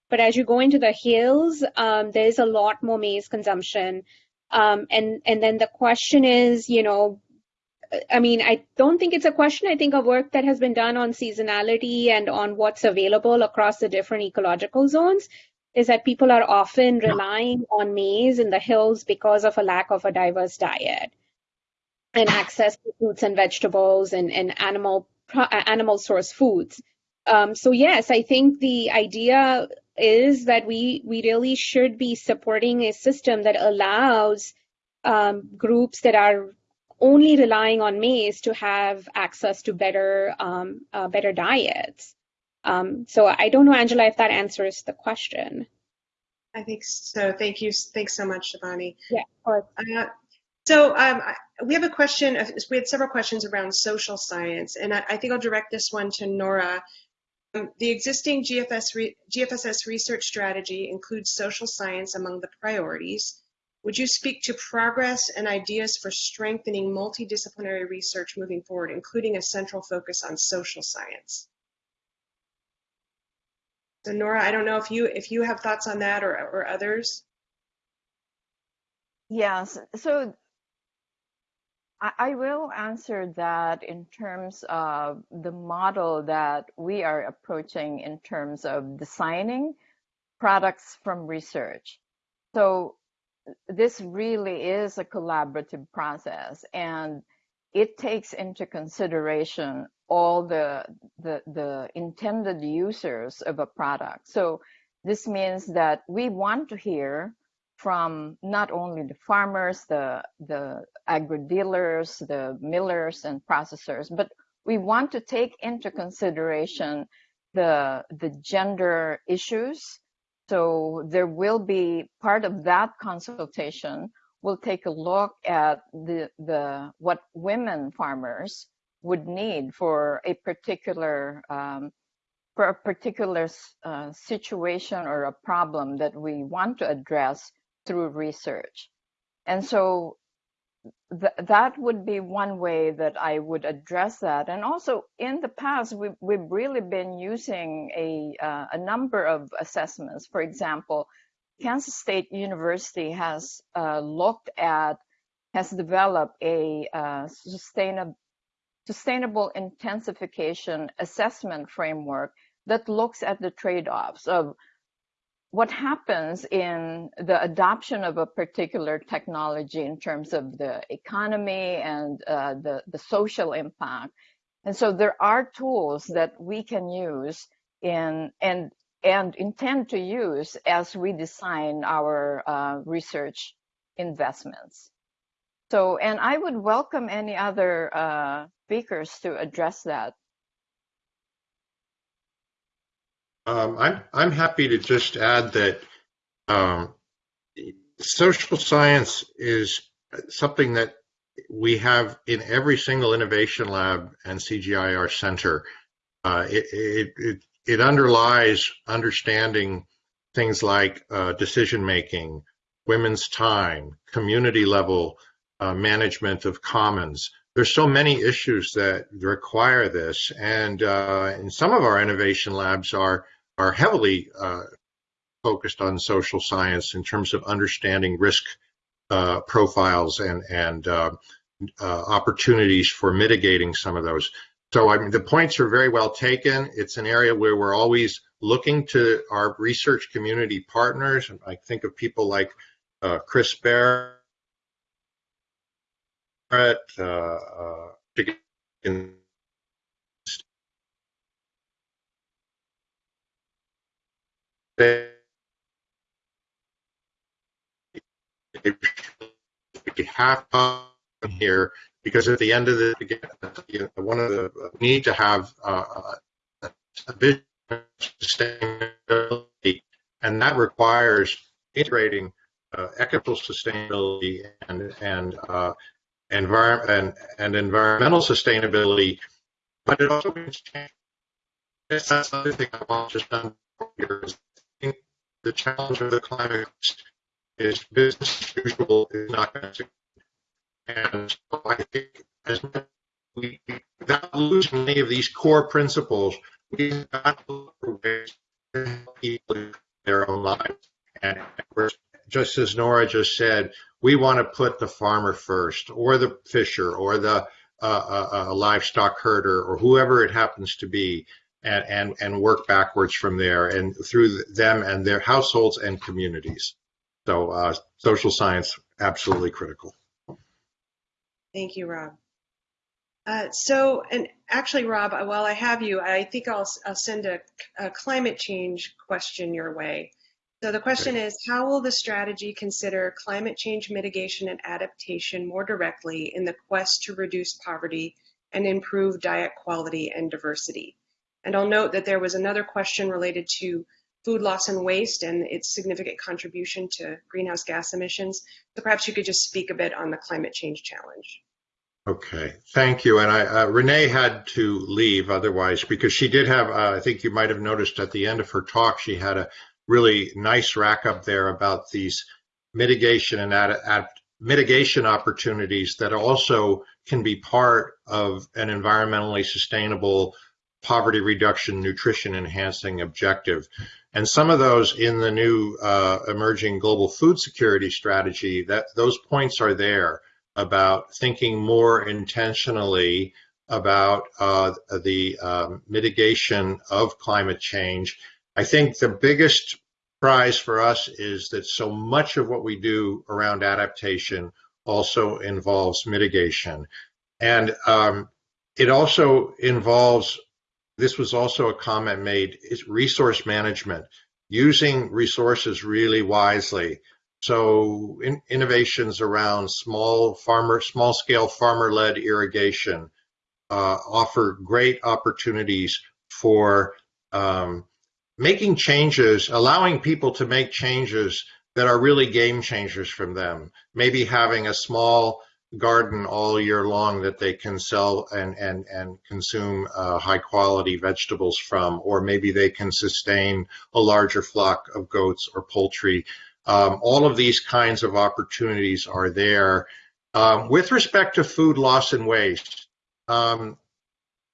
But as you go into the hills, um, there's a lot more maize consumption. Um, and and then the question is, you know, I mean, I don't think it's a question. I think a work that has been done on seasonality and on what's available across the different ecological zones is that people are often relying on maize in the hills because of a lack of a diverse diet and access to fruits and vegetables and, and animal animal source foods. Um, so yes, I think the idea is that we we really should be supporting a system that allows um, groups that are only relying on maize to have access to better um, uh, better diets. Um, so I don't know, Angela, if that answers the question. I think so. Thank you. Thanks so much, Shivani. Yeah, or Uh, so um, I- we have a question. uh, We had several questions around social science, and I, I think I'll direct this one to Nora. Um, the existing GFS re, GFSS research strategy includes social science among the priorities. Would you speak to progress and ideas for strengthening multidisciplinary research moving forward, including a central focus on social science? So Nora, I don't know if you if you have thoughts on that or, or others. Yes, so I, I will answer that in terms of the model that we are approaching in terms of designing products from research. So this really is a collaborative process and it takes into consideration all the, the, the intended users of a product. So this means that we want to hear from not only the farmers, the, the agri dealers, the millers and processors, but we want to take into consideration the, the gender issues. So there will be part of that consultation will take a look at the, the what women farmers would need for a particular um, for a particular uh, situation or a problem that we want to address through research. And so th that would be one way that I would address that. And also in the past, we've, we've really been using a, uh, a number of assessments. For example, Kansas State University has uh, looked at, has developed a uh, sustainable sustainable intensification assessment framework that looks at the trade-offs of what happens in the adoption of a particular technology in terms of the economy and uh, the, the social impact. And so there are tools that we can use in and and intend to use as we design our uh, research investments. So, and I would welcome any other uh, speakers to address that. Um, I'm, I'm happy to just add that um, social science is something that we have in every single innovation lab and CGIAR center. Uh, it, it, it, it, underlies understanding things like uh, decision making, women's time, community level uh, management of commons. There's so many issues that require this, and uh, in some of our innovation labs are are heavily uh, focused on social science in terms of understanding risk uh, profiles and and uh, uh, opportunities for mitigating some of those. So I mean, the points are very well taken. It's an area where we're always looking to our research community partners. I think of people like uh, Chris Barrett, uh, uh, they have here because at the end of the again, one of the need to have uh, a vision of sustainability, and that requires integrating uh, equitable sustainability and and uh, environment and, and environmental sustainability, but it also. That's another thing I want to just here is the challenge of the climate is business as usual is not going to and so I think as we without losing any of these core principles, we've got to look for ways to help people their own lives. And just as Nora just said, we want to put the farmer first, or the fisher, or the uh, uh, uh, livestock herder, or whoever it happens to be, and, and, and work backwards from there and through them and their households and communities. So uh, social science, absolutely critical. Thank you, Rob. Uh, so, and actually, Rob, while I have you, I think I'll, I'll send a, a climate change question your way. So the question is, how will the strategy consider climate change mitigation and adaptation more directly in the quest to reduce poverty and improve diet quality and diversity? And I'll note that there was another question related to food loss and waste and its significant contribution to greenhouse gas emissions. So perhaps you could just speak a bit on the climate change challenge. Okay, thank you. And I, uh, Renee had to leave otherwise because she did have, uh, I think you might have noticed at the end of her talk, she had a really nice rack up there about these mitigation and ad, ad, mitigation opportunities that also can be part of an environmentally sustainable poverty reduction, nutrition enhancing objective. And some of those in the new uh, emerging global food security strategy, that those points are there about thinking more intentionally about uh, the um, mitigation of climate change. I think the biggest prize for us is that so much of what we do around adaptation also involves mitigation. And um, it also involves, this was also a comment made, is resource management, using resources really wisely. So in, innovations around small farmer, small scale farmer led irrigation uh, offer great opportunities for um, making changes, allowing people to make changes that are really game changers from them. Maybe having a small garden all year long that they can sell and and and consume uh, high quality vegetables from, or maybe they can sustain a larger flock of goats or poultry um, all of these kinds of opportunities are there. Um, with respect to food loss and waste, um,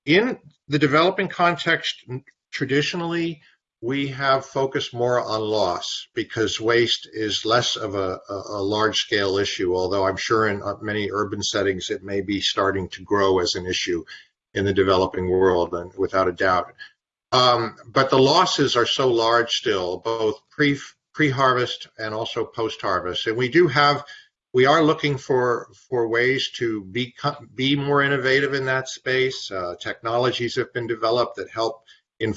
in the developing context, traditionally, we have focused more on loss because waste is less of a, a, a large scale issue, although I'm sure in uh, many urban settings it may be starting to grow as an issue in the developing world, and without a doubt. Um, but the losses are so large still, both pre pre-harvest and also post-harvest. And we do have, we are looking for for ways to be be more innovative in that space. Uh, technologies have been developed that help in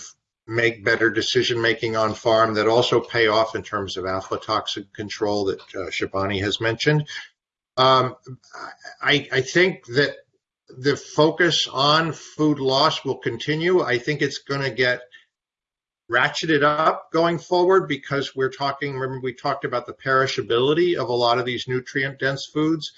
make better decision making on farm that also pay off in terms of aflatoxin control that uh, Shibani has mentioned. Um, I, I think that the focus on food loss will continue. I think it's going to get ratcheted up going forward because we're talking, remember we talked about the perishability of a lot of these nutrient dense foods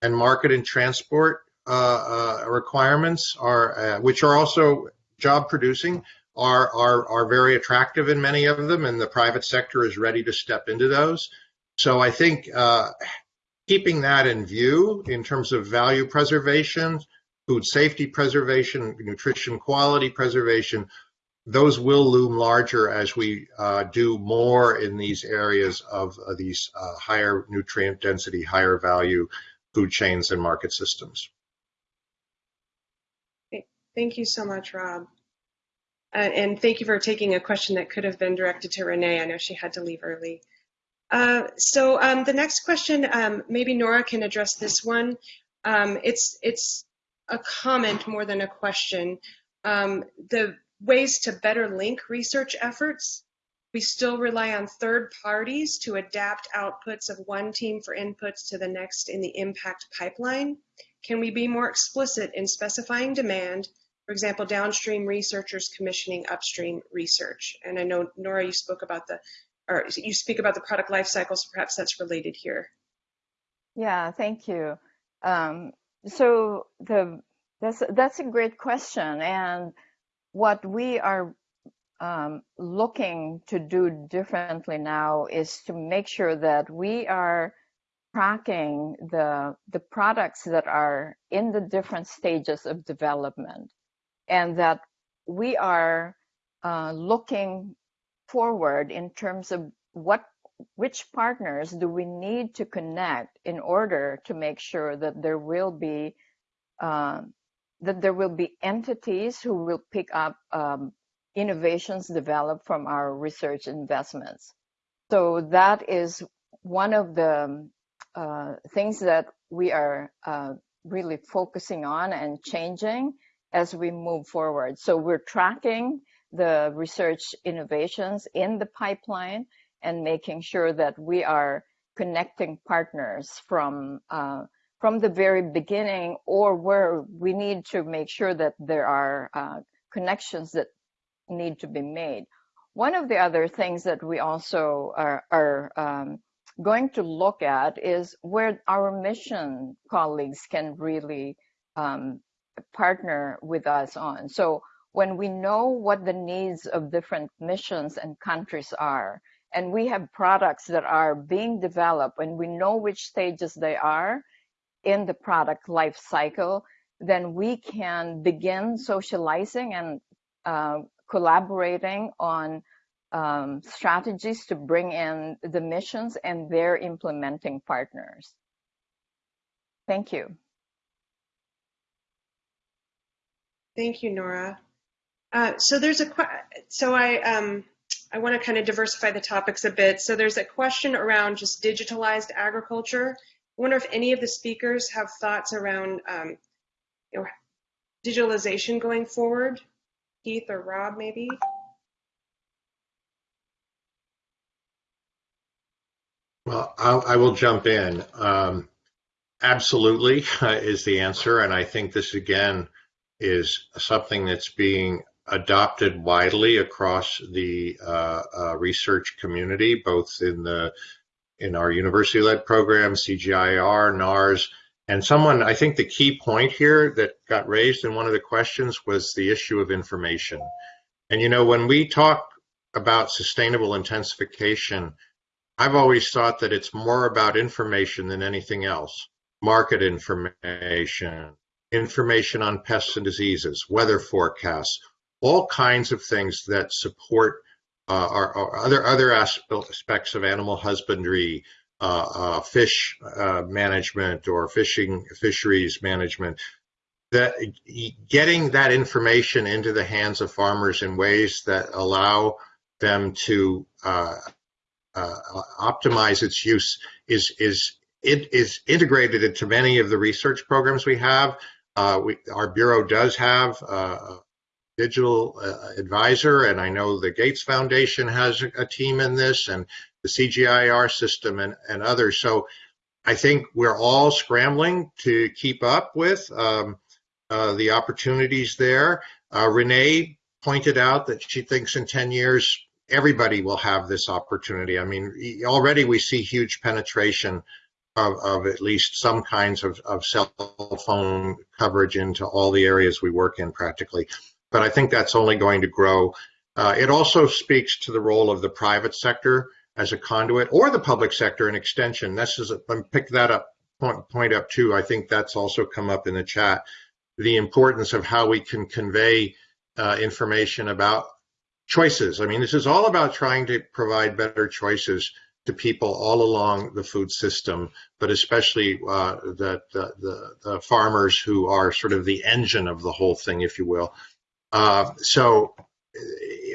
and market and transport uh, uh, requirements are, uh, which are also job producing, are, are, are very attractive in many of them and the private sector is ready to step into those. So I think uh, keeping that in view in terms of value preservation, food safety preservation, nutrition quality preservation those will loom larger as we uh, do more in these areas of uh, these uh, higher nutrient density, higher value food chains and market systems. Thank you so much, Rob. Uh, and thank you for taking a question that could have been directed to Renee. I know she had to leave early. Uh, so um, the next question, um, maybe Nora can address this one. Um, it's it's a comment more than a question. Um, the ways to better link research efforts. We still rely on third parties to adapt outputs of one team for inputs to the next in the impact pipeline. Can we be more explicit in specifying demand, for example, downstream researchers commissioning upstream research? And I know, Nora, you spoke about the, or you speak about the product life cycle, so perhaps that's related here. Yeah, thank you. Um, so the that's that's a great question, and what we are um, looking to do differently now is to make sure that we are tracking the the products that are in the different stages of development and that we are uh, looking forward in terms of what which partners do we need to connect in order to make sure that there will be uh, that there will be entities who will pick up um, innovations developed from our research investments. So that is one of the uh, things that we are uh, really focusing on and changing as we move forward. So we're tracking the research innovations in the pipeline and making sure that we are connecting partners from uh, from the very beginning or where we need to make sure that there are uh, connections that need to be made. One of the other things that we also are, are um, going to look at is where our mission colleagues can really um, partner with us on. So when we know what the needs of different missions and countries are, and we have products that are being developed and we know which stages they are in the product life cycle, then we can begin socializing and uh, collaborating on um, strategies to bring in the missions and their implementing partners. Thank you. Thank you, Nora. Uh, so there's a so I um, I want to kind of diversify the topics a bit. So there's a question around just digitalized agriculture. I wonder if any of the speakers have thoughts around um, you know, digitalization going forward. Keith or Rob, maybe. Well, I'll, I will jump in. Um, absolutely uh, is the answer, and I think this again is something that's being adopted widely across the uh, uh, research community, both in the in our university-led program, CGIAR, NARS, and someone. I think the key point here that got raised in one of the questions was the issue of information. And you know, when we talk about sustainable intensification, I've always thought that it's more about information than anything else. Market information, information on pests and diseases, weather forecasts, all kinds of things that support uh, our, our, other other aspects of animal husbandry, uh, uh, fish uh, management or fishing fisheries management. That getting that information into the hands of farmers in ways that allow them to uh, uh, optimize its use is is it is integrated into many of the research programs we have. We, our bureau does have a digital uh, advisor, and I know the Gates Foundation has a team in this, and the CGIAR system, and, and others. So I think we're all scrambling to keep up with um, uh, the opportunities there. Uh, Renee pointed out that she thinks in 10 years everybody will have this opportunity. I mean, already we see huge penetration of, of at least some kinds of, of cell phone coverage into all the areas we work in practically but I think that's only going to grow. Uh, it also speaks to the role of the private sector as a conduit or the public sector in extension. This is, a, pick that up, point, point up too. I think that's also come up in the chat. The importance of how we can convey uh, information about choices. I mean, this is all about trying to provide better choices to people all along the food system, but especially uh, the, the, the, farmers who are sort of the engine of the whole thing, if you will. Uh, so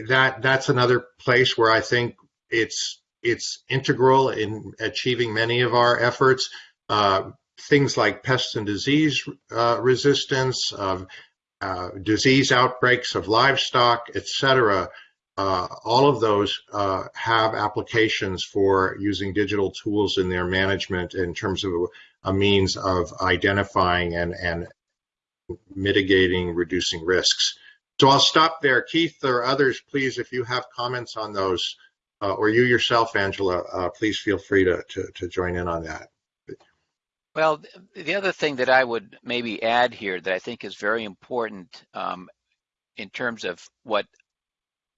that that's another place where I think it's it's integral in achieving many of our efforts. Uh, things like pest and disease uh, resistance, uh, disease outbreaks of livestock, etc. Uh, all of those uh, have applications for using digital tools in their management in terms of a means of identifying and, and mitigating, reducing risks. So I'll stop there. Keith or others, please, if you have comments on those, uh, or you yourself, Angela, uh, please feel free to, to, to, join in on that. Well, the other thing that I would maybe add here that I think is very important um, in terms of what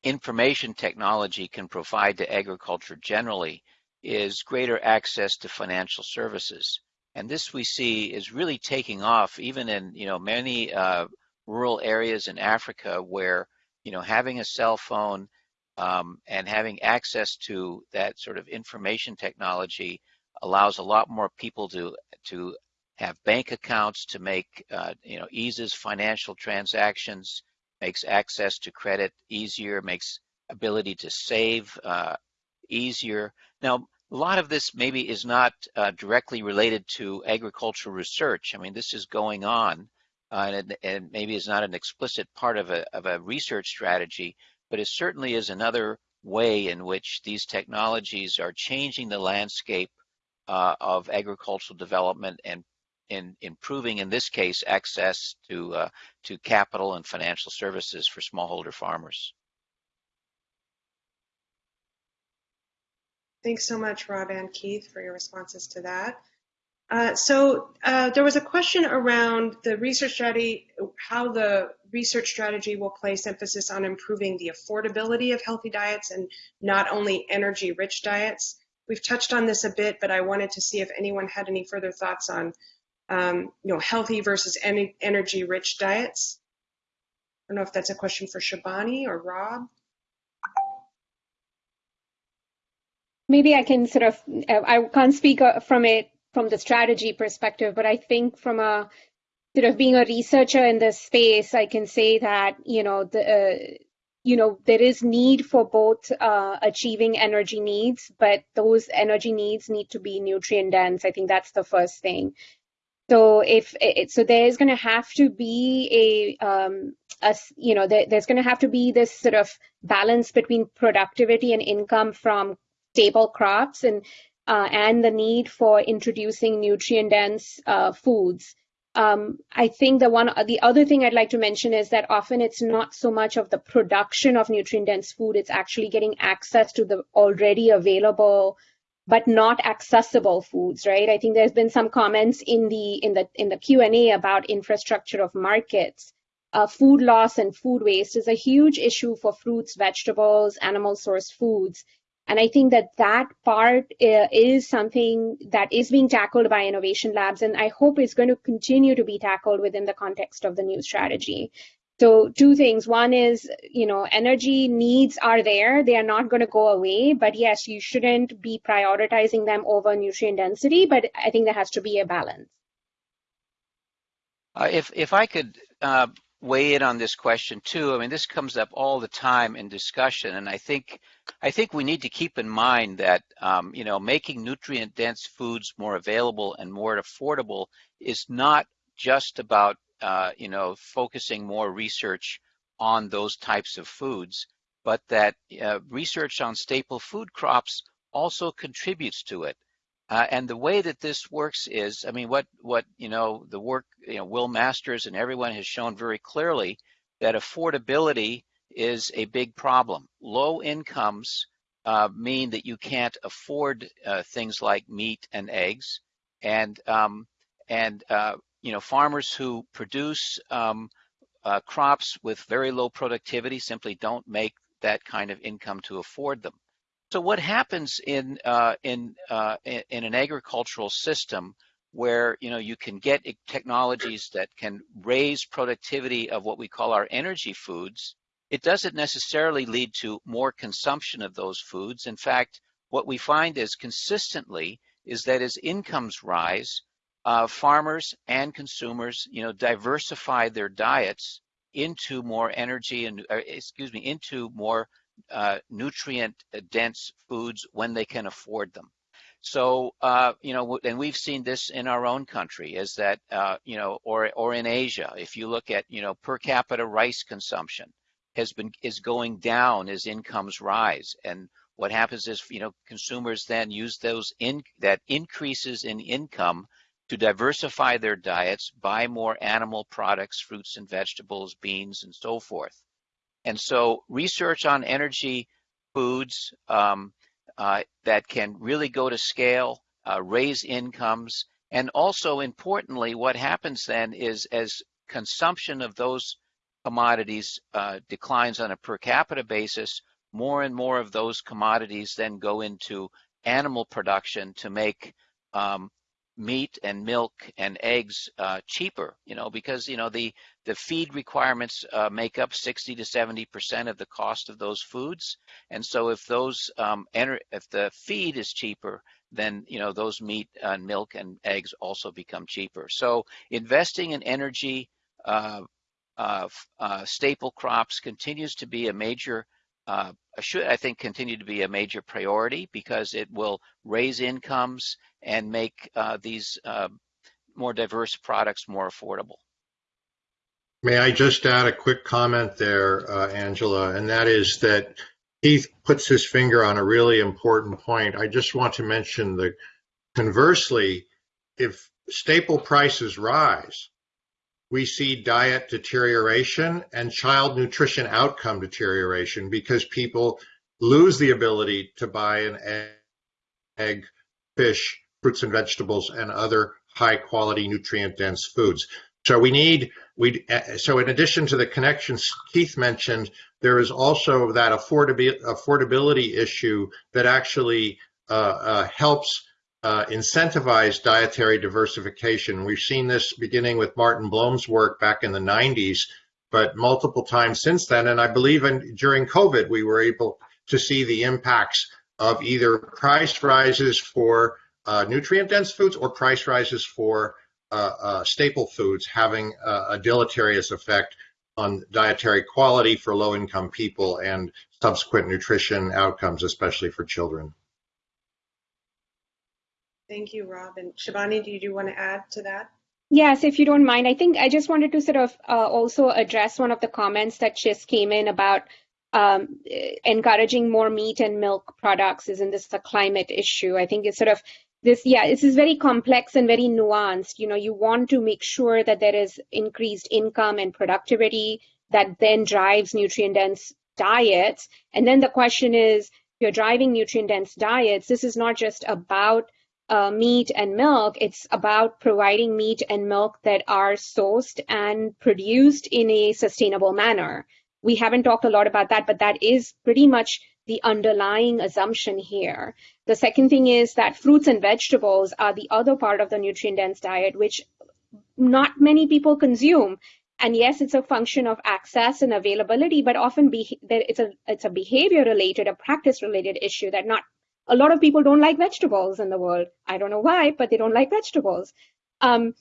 information technology can provide to agriculture generally is greater access to financial services. And this we see is really taking off even in you know many uh, rural areas in Africa where you know having a cell phone um, and having access to that sort of information technology allows a lot more people to to have bank accounts to make uh, you know eases financial transactions makes access to credit easier makes ability to save uh, easier now a lot of this maybe is not uh, directly related to agricultural research. I mean, this is going on, uh, and, and, maybe is not an explicit part of a, of a research strategy, but it certainly is another way in which these technologies are changing the landscape uh, of agricultural development and in improving, in this case, access to uh, to capital and financial services for smallholder farmers. Thanks so much, Rob and Keith, for your responses to that. Uh, so uh, there was a question around the research strategy, how the research strategy will place emphasis on improving the affordability of healthy diets and not only energy-rich diets. We've touched on this a bit, but I wanted to see if anyone had any further thoughts on, um, you know, healthy versus energy-rich diets. I don't know if that's a question for Shibani or Rob. maybe I can sort of, uh, I can't speak uh, from it from the strategy perspective, but I think from a sort of being a researcher in this space, I can say that, you know, the, uh, you know, there is need for both uh, achieving energy needs, but those energy needs need to be nutrient dense. I think that's the first thing. So if it, so, there's going to have to be a, um, you know, there, there's going to have to be this sort of balance between productivity and income from staple crops and uh, and the need for introducing nutrient dense uh, foods. Um, I think the one the other thing I'd like to mention is that often it's not so much of the production of nutrient dense food; it's actually getting access to the already available but not accessible foods right? I think there's been some comments in the in the in the q&a about infrastructure of markets. Uh, food loss and food waste is a huge issue for fruits vegetables animal source foods. And I think that that part uh, is something that is being tackled by innovation labs, and I hope it's going to continue to be tackled within the context of the new strategy. So two things. One is, you know, energy needs are there. They are not going to go away. But yes, you shouldn't be prioritizing them over nutrient density. But I think there has to be a balance. Uh, if if I could uh, weigh in on this question too. I mean, this comes up all the time in discussion, and I think I think we need to keep in mind that um, you know making nutrient-dense foods more available and more affordable is not just about uh, you know focusing more research on those types of foods, but that uh, research on staple food crops also contributes to it. Uh, and the way that this works is, I mean, what what you know, the work you know, Will Masters and everyone has shown very clearly that affordability is a big problem. Low incomes uh, mean that you can't afford uh, things like meat and eggs, and um, and uh, you know, farmers who produce um, uh, crops with very low productivity simply don't make that kind of income to afford them. So what happens in uh, in uh, in an agricultural system where you know you can get technologies that can raise productivity of what we call our energy foods, it doesn't necessarily lead to more consumption of those foods. In fact, what we find is consistently is that as incomes rise, uh, farmers and consumers, you know, diversify their diets into more energy and, uh, excuse me, into more uh, nutrient dense foods when they can afford them. So, uh, you know, and we've seen this in our own country is that, uh, you know, or, or in Asia, if you look at, you know, per capita rice consumption has been, is going down as incomes rise. And what happens is, you know, consumers then use those in, that increases in income to diversify their diets, buy more animal products, fruits and vegetables, beans, and so forth. And so research on energy foods um, uh, that can really go to scale, uh, raise incomes, and also importantly, what happens then is as consumption of those commodities uh, declines on a per capita basis, more and more of those commodities then go into animal production to make um, meat and milk and eggs uh, cheaper, you know, because, you know, the, the feed requirements uh, make up 60 to 70% of the cost of those foods. And so if those, um, enter, if the feed is cheaper, then, you know, those meat and milk and eggs also become cheaper. So investing in energy, uh, uh, uh staple crops continues to be a major uh, should, I think, continue to be a major priority because it will raise incomes and make uh, these uh, more diverse products more affordable. May I just add a quick comment there, uh, Angela, and that is that Keith puts his finger on a really important point. I just want to mention that conversely, if staple prices rise, we see diet deterioration and child nutrition outcome deterioration because people lose the ability to buy an egg, egg fish, fruits and vegetables, and other high quality nutrient dense foods. So we need we so in addition to the connections Keith mentioned, there is also that affordability affordability issue that actually uh, uh, helps uh, incentivize dietary diversification. We've seen this beginning with Martin Bloem's work back in the 90s, but multiple times since then. And I believe in, during COVID, we were able to see the impacts of either price rises for uh, nutrient dense foods or price rises for uh, uh, staple foods having a deleterious effect on dietary quality for low income people and subsequent nutrition outcomes, especially for children. Thank you, Rob. And Shibani, do you want to add to that? Yes, if you don't mind. I think I just wanted to sort of uh, also address one of the comments that just came in about um, encouraging more meat and milk products. Isn't this a climate issue? I think it's sort of this, yeah, this is very complex and very nuanced. You know, you want to make sure that there is increased income and productivity that then drives nutrient dense diets. And then the question is, you're driving nutrient dense diets. This is not just about uh, meat and milk, it's about providing meat and milk that are sourced and produced in a sustainable manner. We haven't talked a lot about that, but that is pretty much the underlying assumption here. The second thing is that fruits and vegetables are the other part of the nutrient dense diet, which not many people consume. And yes, it's a function of access and availability, but often be, it's a it's a behavior related, a practice related issue that not a lot of people don't like vegetables in the world. I don't know why, but they don't like vegetables. Um,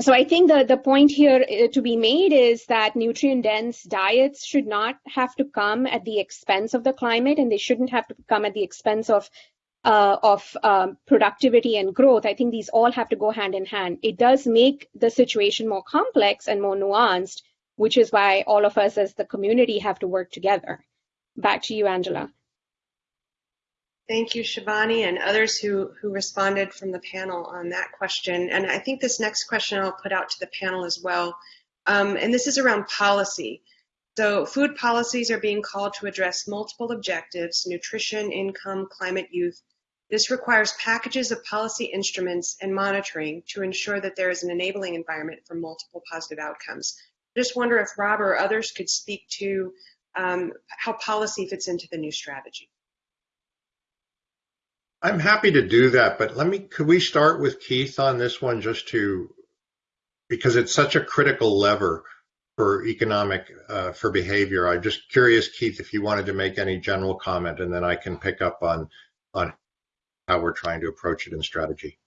so I think the, the point here uh, to be made is that nutrient dense diets should not have to come at the expense of the climate and they shouldn't have to come at the expense of uh, of um, productivity and growth. I think these all have to go hand in hand. It does make the situation more complex and more nuanced, which is why all of us as the community have to work together. Back to you, Angela. Thank you, Shibani, and others who, who responded from the panel on that question. And I think this next question I'll put out to the panel as well. Um, and this is around policy. So food policies are being called to address multiple objectives, nutrition, income, climate, youth. This requires packages of policy instruments and monitoring to ensure that there is an enabling environment for multiple positive outcomes. I just wonder if Rob or others could speak to um, how policy fits into the new strategy. I'm happy to do that, but let me, could we start with Keith on this one just to, because it's such a critical lever for economic, uh, for behavior. I'm just curious, Keith, if you wanted to make any general comment and then I can pick up on, on how we're trying to approach it in strategy.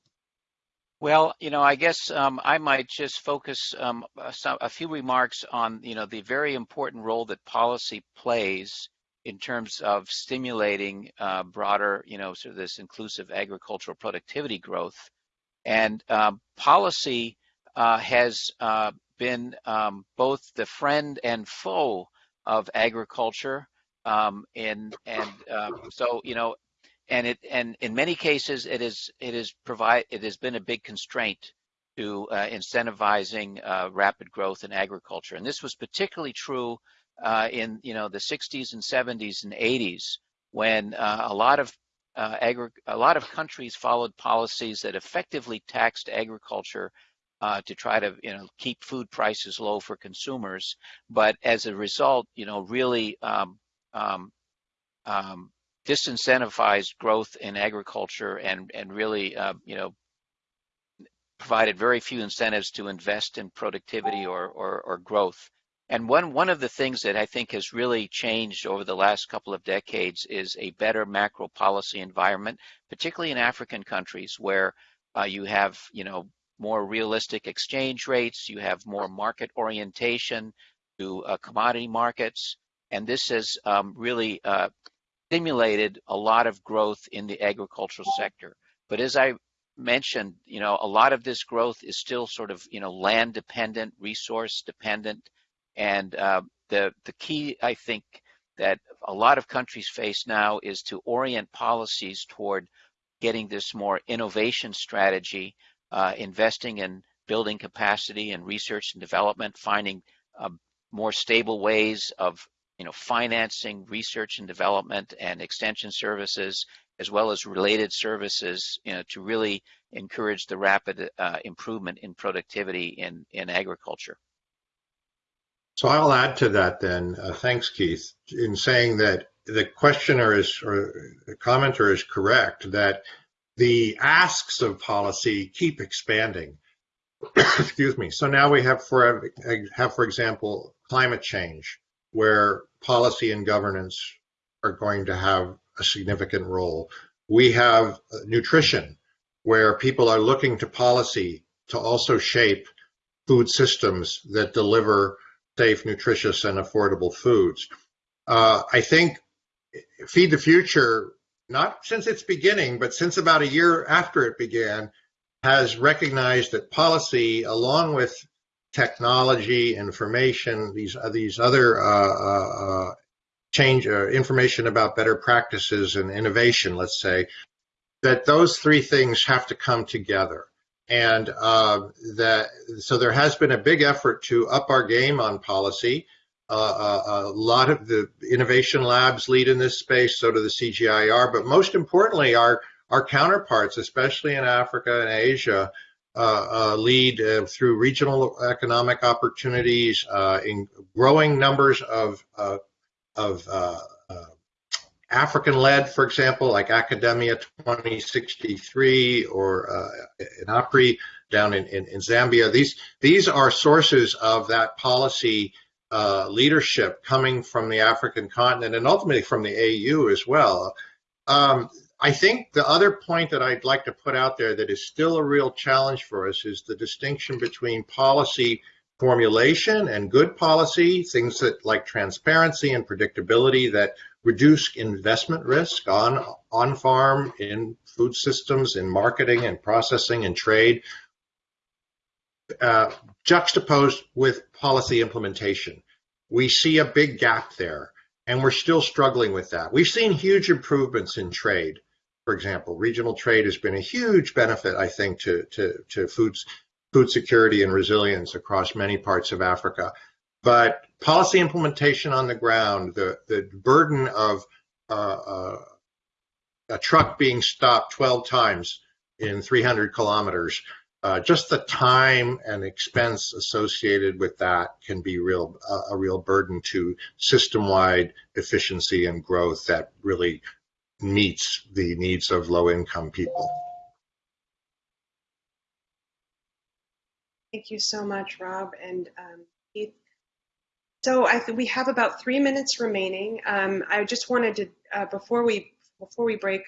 Well, you know, I guess um, I might just focus um, a, a few remarks on, you know, the very important role that policy plays in terms of stimulating uh, broader, you know, sort of this inclusive agricultural productivity growth. And um, policy uh, has uh, been um, both the friend and foe of agriculture. Um, and and um, so, you know, and it and in many cases it is it is provide it has been a big constraint to uh, incentivizing uh, rapid growth in agriculture. And this was particularly true uh, in you know the 60s and 70s and 80s when uh, a lot of uh, agri- a lot of countries followed policies that effectively taxed agriculture uh, to try to you know keep food prices low for consumers, but as a result, you know really um, um, um, disincentivized growth in agriculture and and really uh, you know provided very few incentives to invest in productivity or, or, or growth. And one, one of the things that I think has really changed over the last couple of decades is a better macro policy environment, particularly in African countries where uh, you have, you know, more realistic exchange rates, you have more market orientation to uh, commodity markets, and this has um, really uh, stimulated a lot of growth in the agricultural sector. But as I mentioned, you know, a lot of this growth is still sort of, you know, land dependent, resource dependent, and uh, the the key, I think, that a lot of countries face now is to orient policies toward getting this more innovation strategy, uh, investing in building capacity and research and development, finding uh, more stable ways of you know, financing research and development and extension services, as well as related services, you know, to really encourage the rapid uh, improvement in productivity in, in agriculture. So I'll add to that then. Uh, thanks, Keith, in saying that the questioner is, or the commenter is correct, that the asks of policy keep expanding. Excuse me. So now we have, for have, for example, climate change, where policy and governance are going to have a significant role. We have nutrition, where people are looking to policy to also shape food systems that deliver safe, nutritious, and affordable foods. Uh, I think Feed the Future, not since its beginning, but since about a year after it began, has recognized that policy, along with technology, information, these uh, these other uh, uh, uh change uh, information about better practices and innovation, let's say, that those three things have to come together. And uh, that so there has been a big effort to up our game on policy. a lot of the innovation labs lead in this space, so do the CGIAR, but most importantly, our our counterparts, especially in Africa and Asia, uh, uh, lead uh, through regional economic opportunities in growing numbers of of African-led, for example, like AKADEMIYA2063 or uh, IAPRI down in, in, in, Zambia. These these are sources of that policy uh, leadership coming from the African continent and ultimately from the AU as well. Um, I think the other point that I'd like to put out there that is still a real challenge for us is the distinction between policy formulation and good policy, things that like transparency and predictability that reduce investment risk on on farm in food systems, in marketing and processing and trade, uh, juxtaposed with policy implementation. We see a big gap there, and we're still struggling with that. We've seen huge improvements in trade for example. Regional trade has been a huge benefit, I think, to, to, to foods, food security and resilience across many parts of Africa. But policy implementation on the ground, the, the burden of uh, uh, a truck being stopped 12 times in 300 kilometers, uh, just the time and expense associated with that can be real uh, a real burden to system-wide efficiency and growth that really meets the needs of low income people. Thank you so much, Rob and um, Keith. So I we have about three minutes remaining. Um, I just wanted to, uh, before we before we break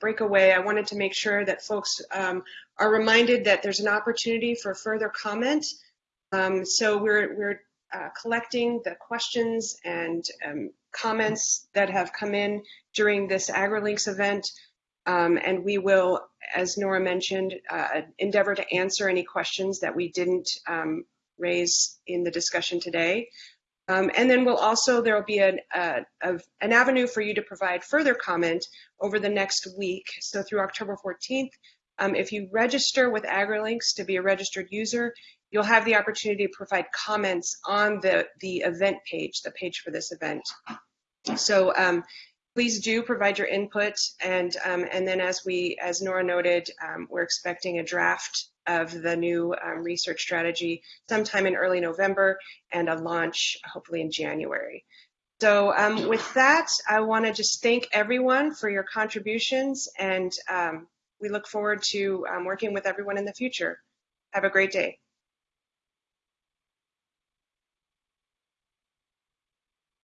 break away, I wanted to make sure that folks um, are reminded that there's an opportunity for further comment. Um, so we're we're uh, collecting the questions and um, comments that have come in during this AgriLinks event. Um, and we will, as Nora mentioned, uh, endeavor to answer any questions that we didn't um, raise in the discussion today. Um, and then we'll also, there will be an, uh, an avenue for you to provide further comment over the next week. So through October 14th, um, if you register with AgriLinks to be a registered user, you'll have the opportunity to provide comments on the, the event page, the page for this event. So um, please do provide your input, and um, and then as we, as Nora noted, um, we're expecting a draft of the new um, research strategy sometime in early November, and a launch hopefully in January. So um, with that, I want to just thank everyone for your contributions, and um, we look forward to working with everyone in the future. Have a great day.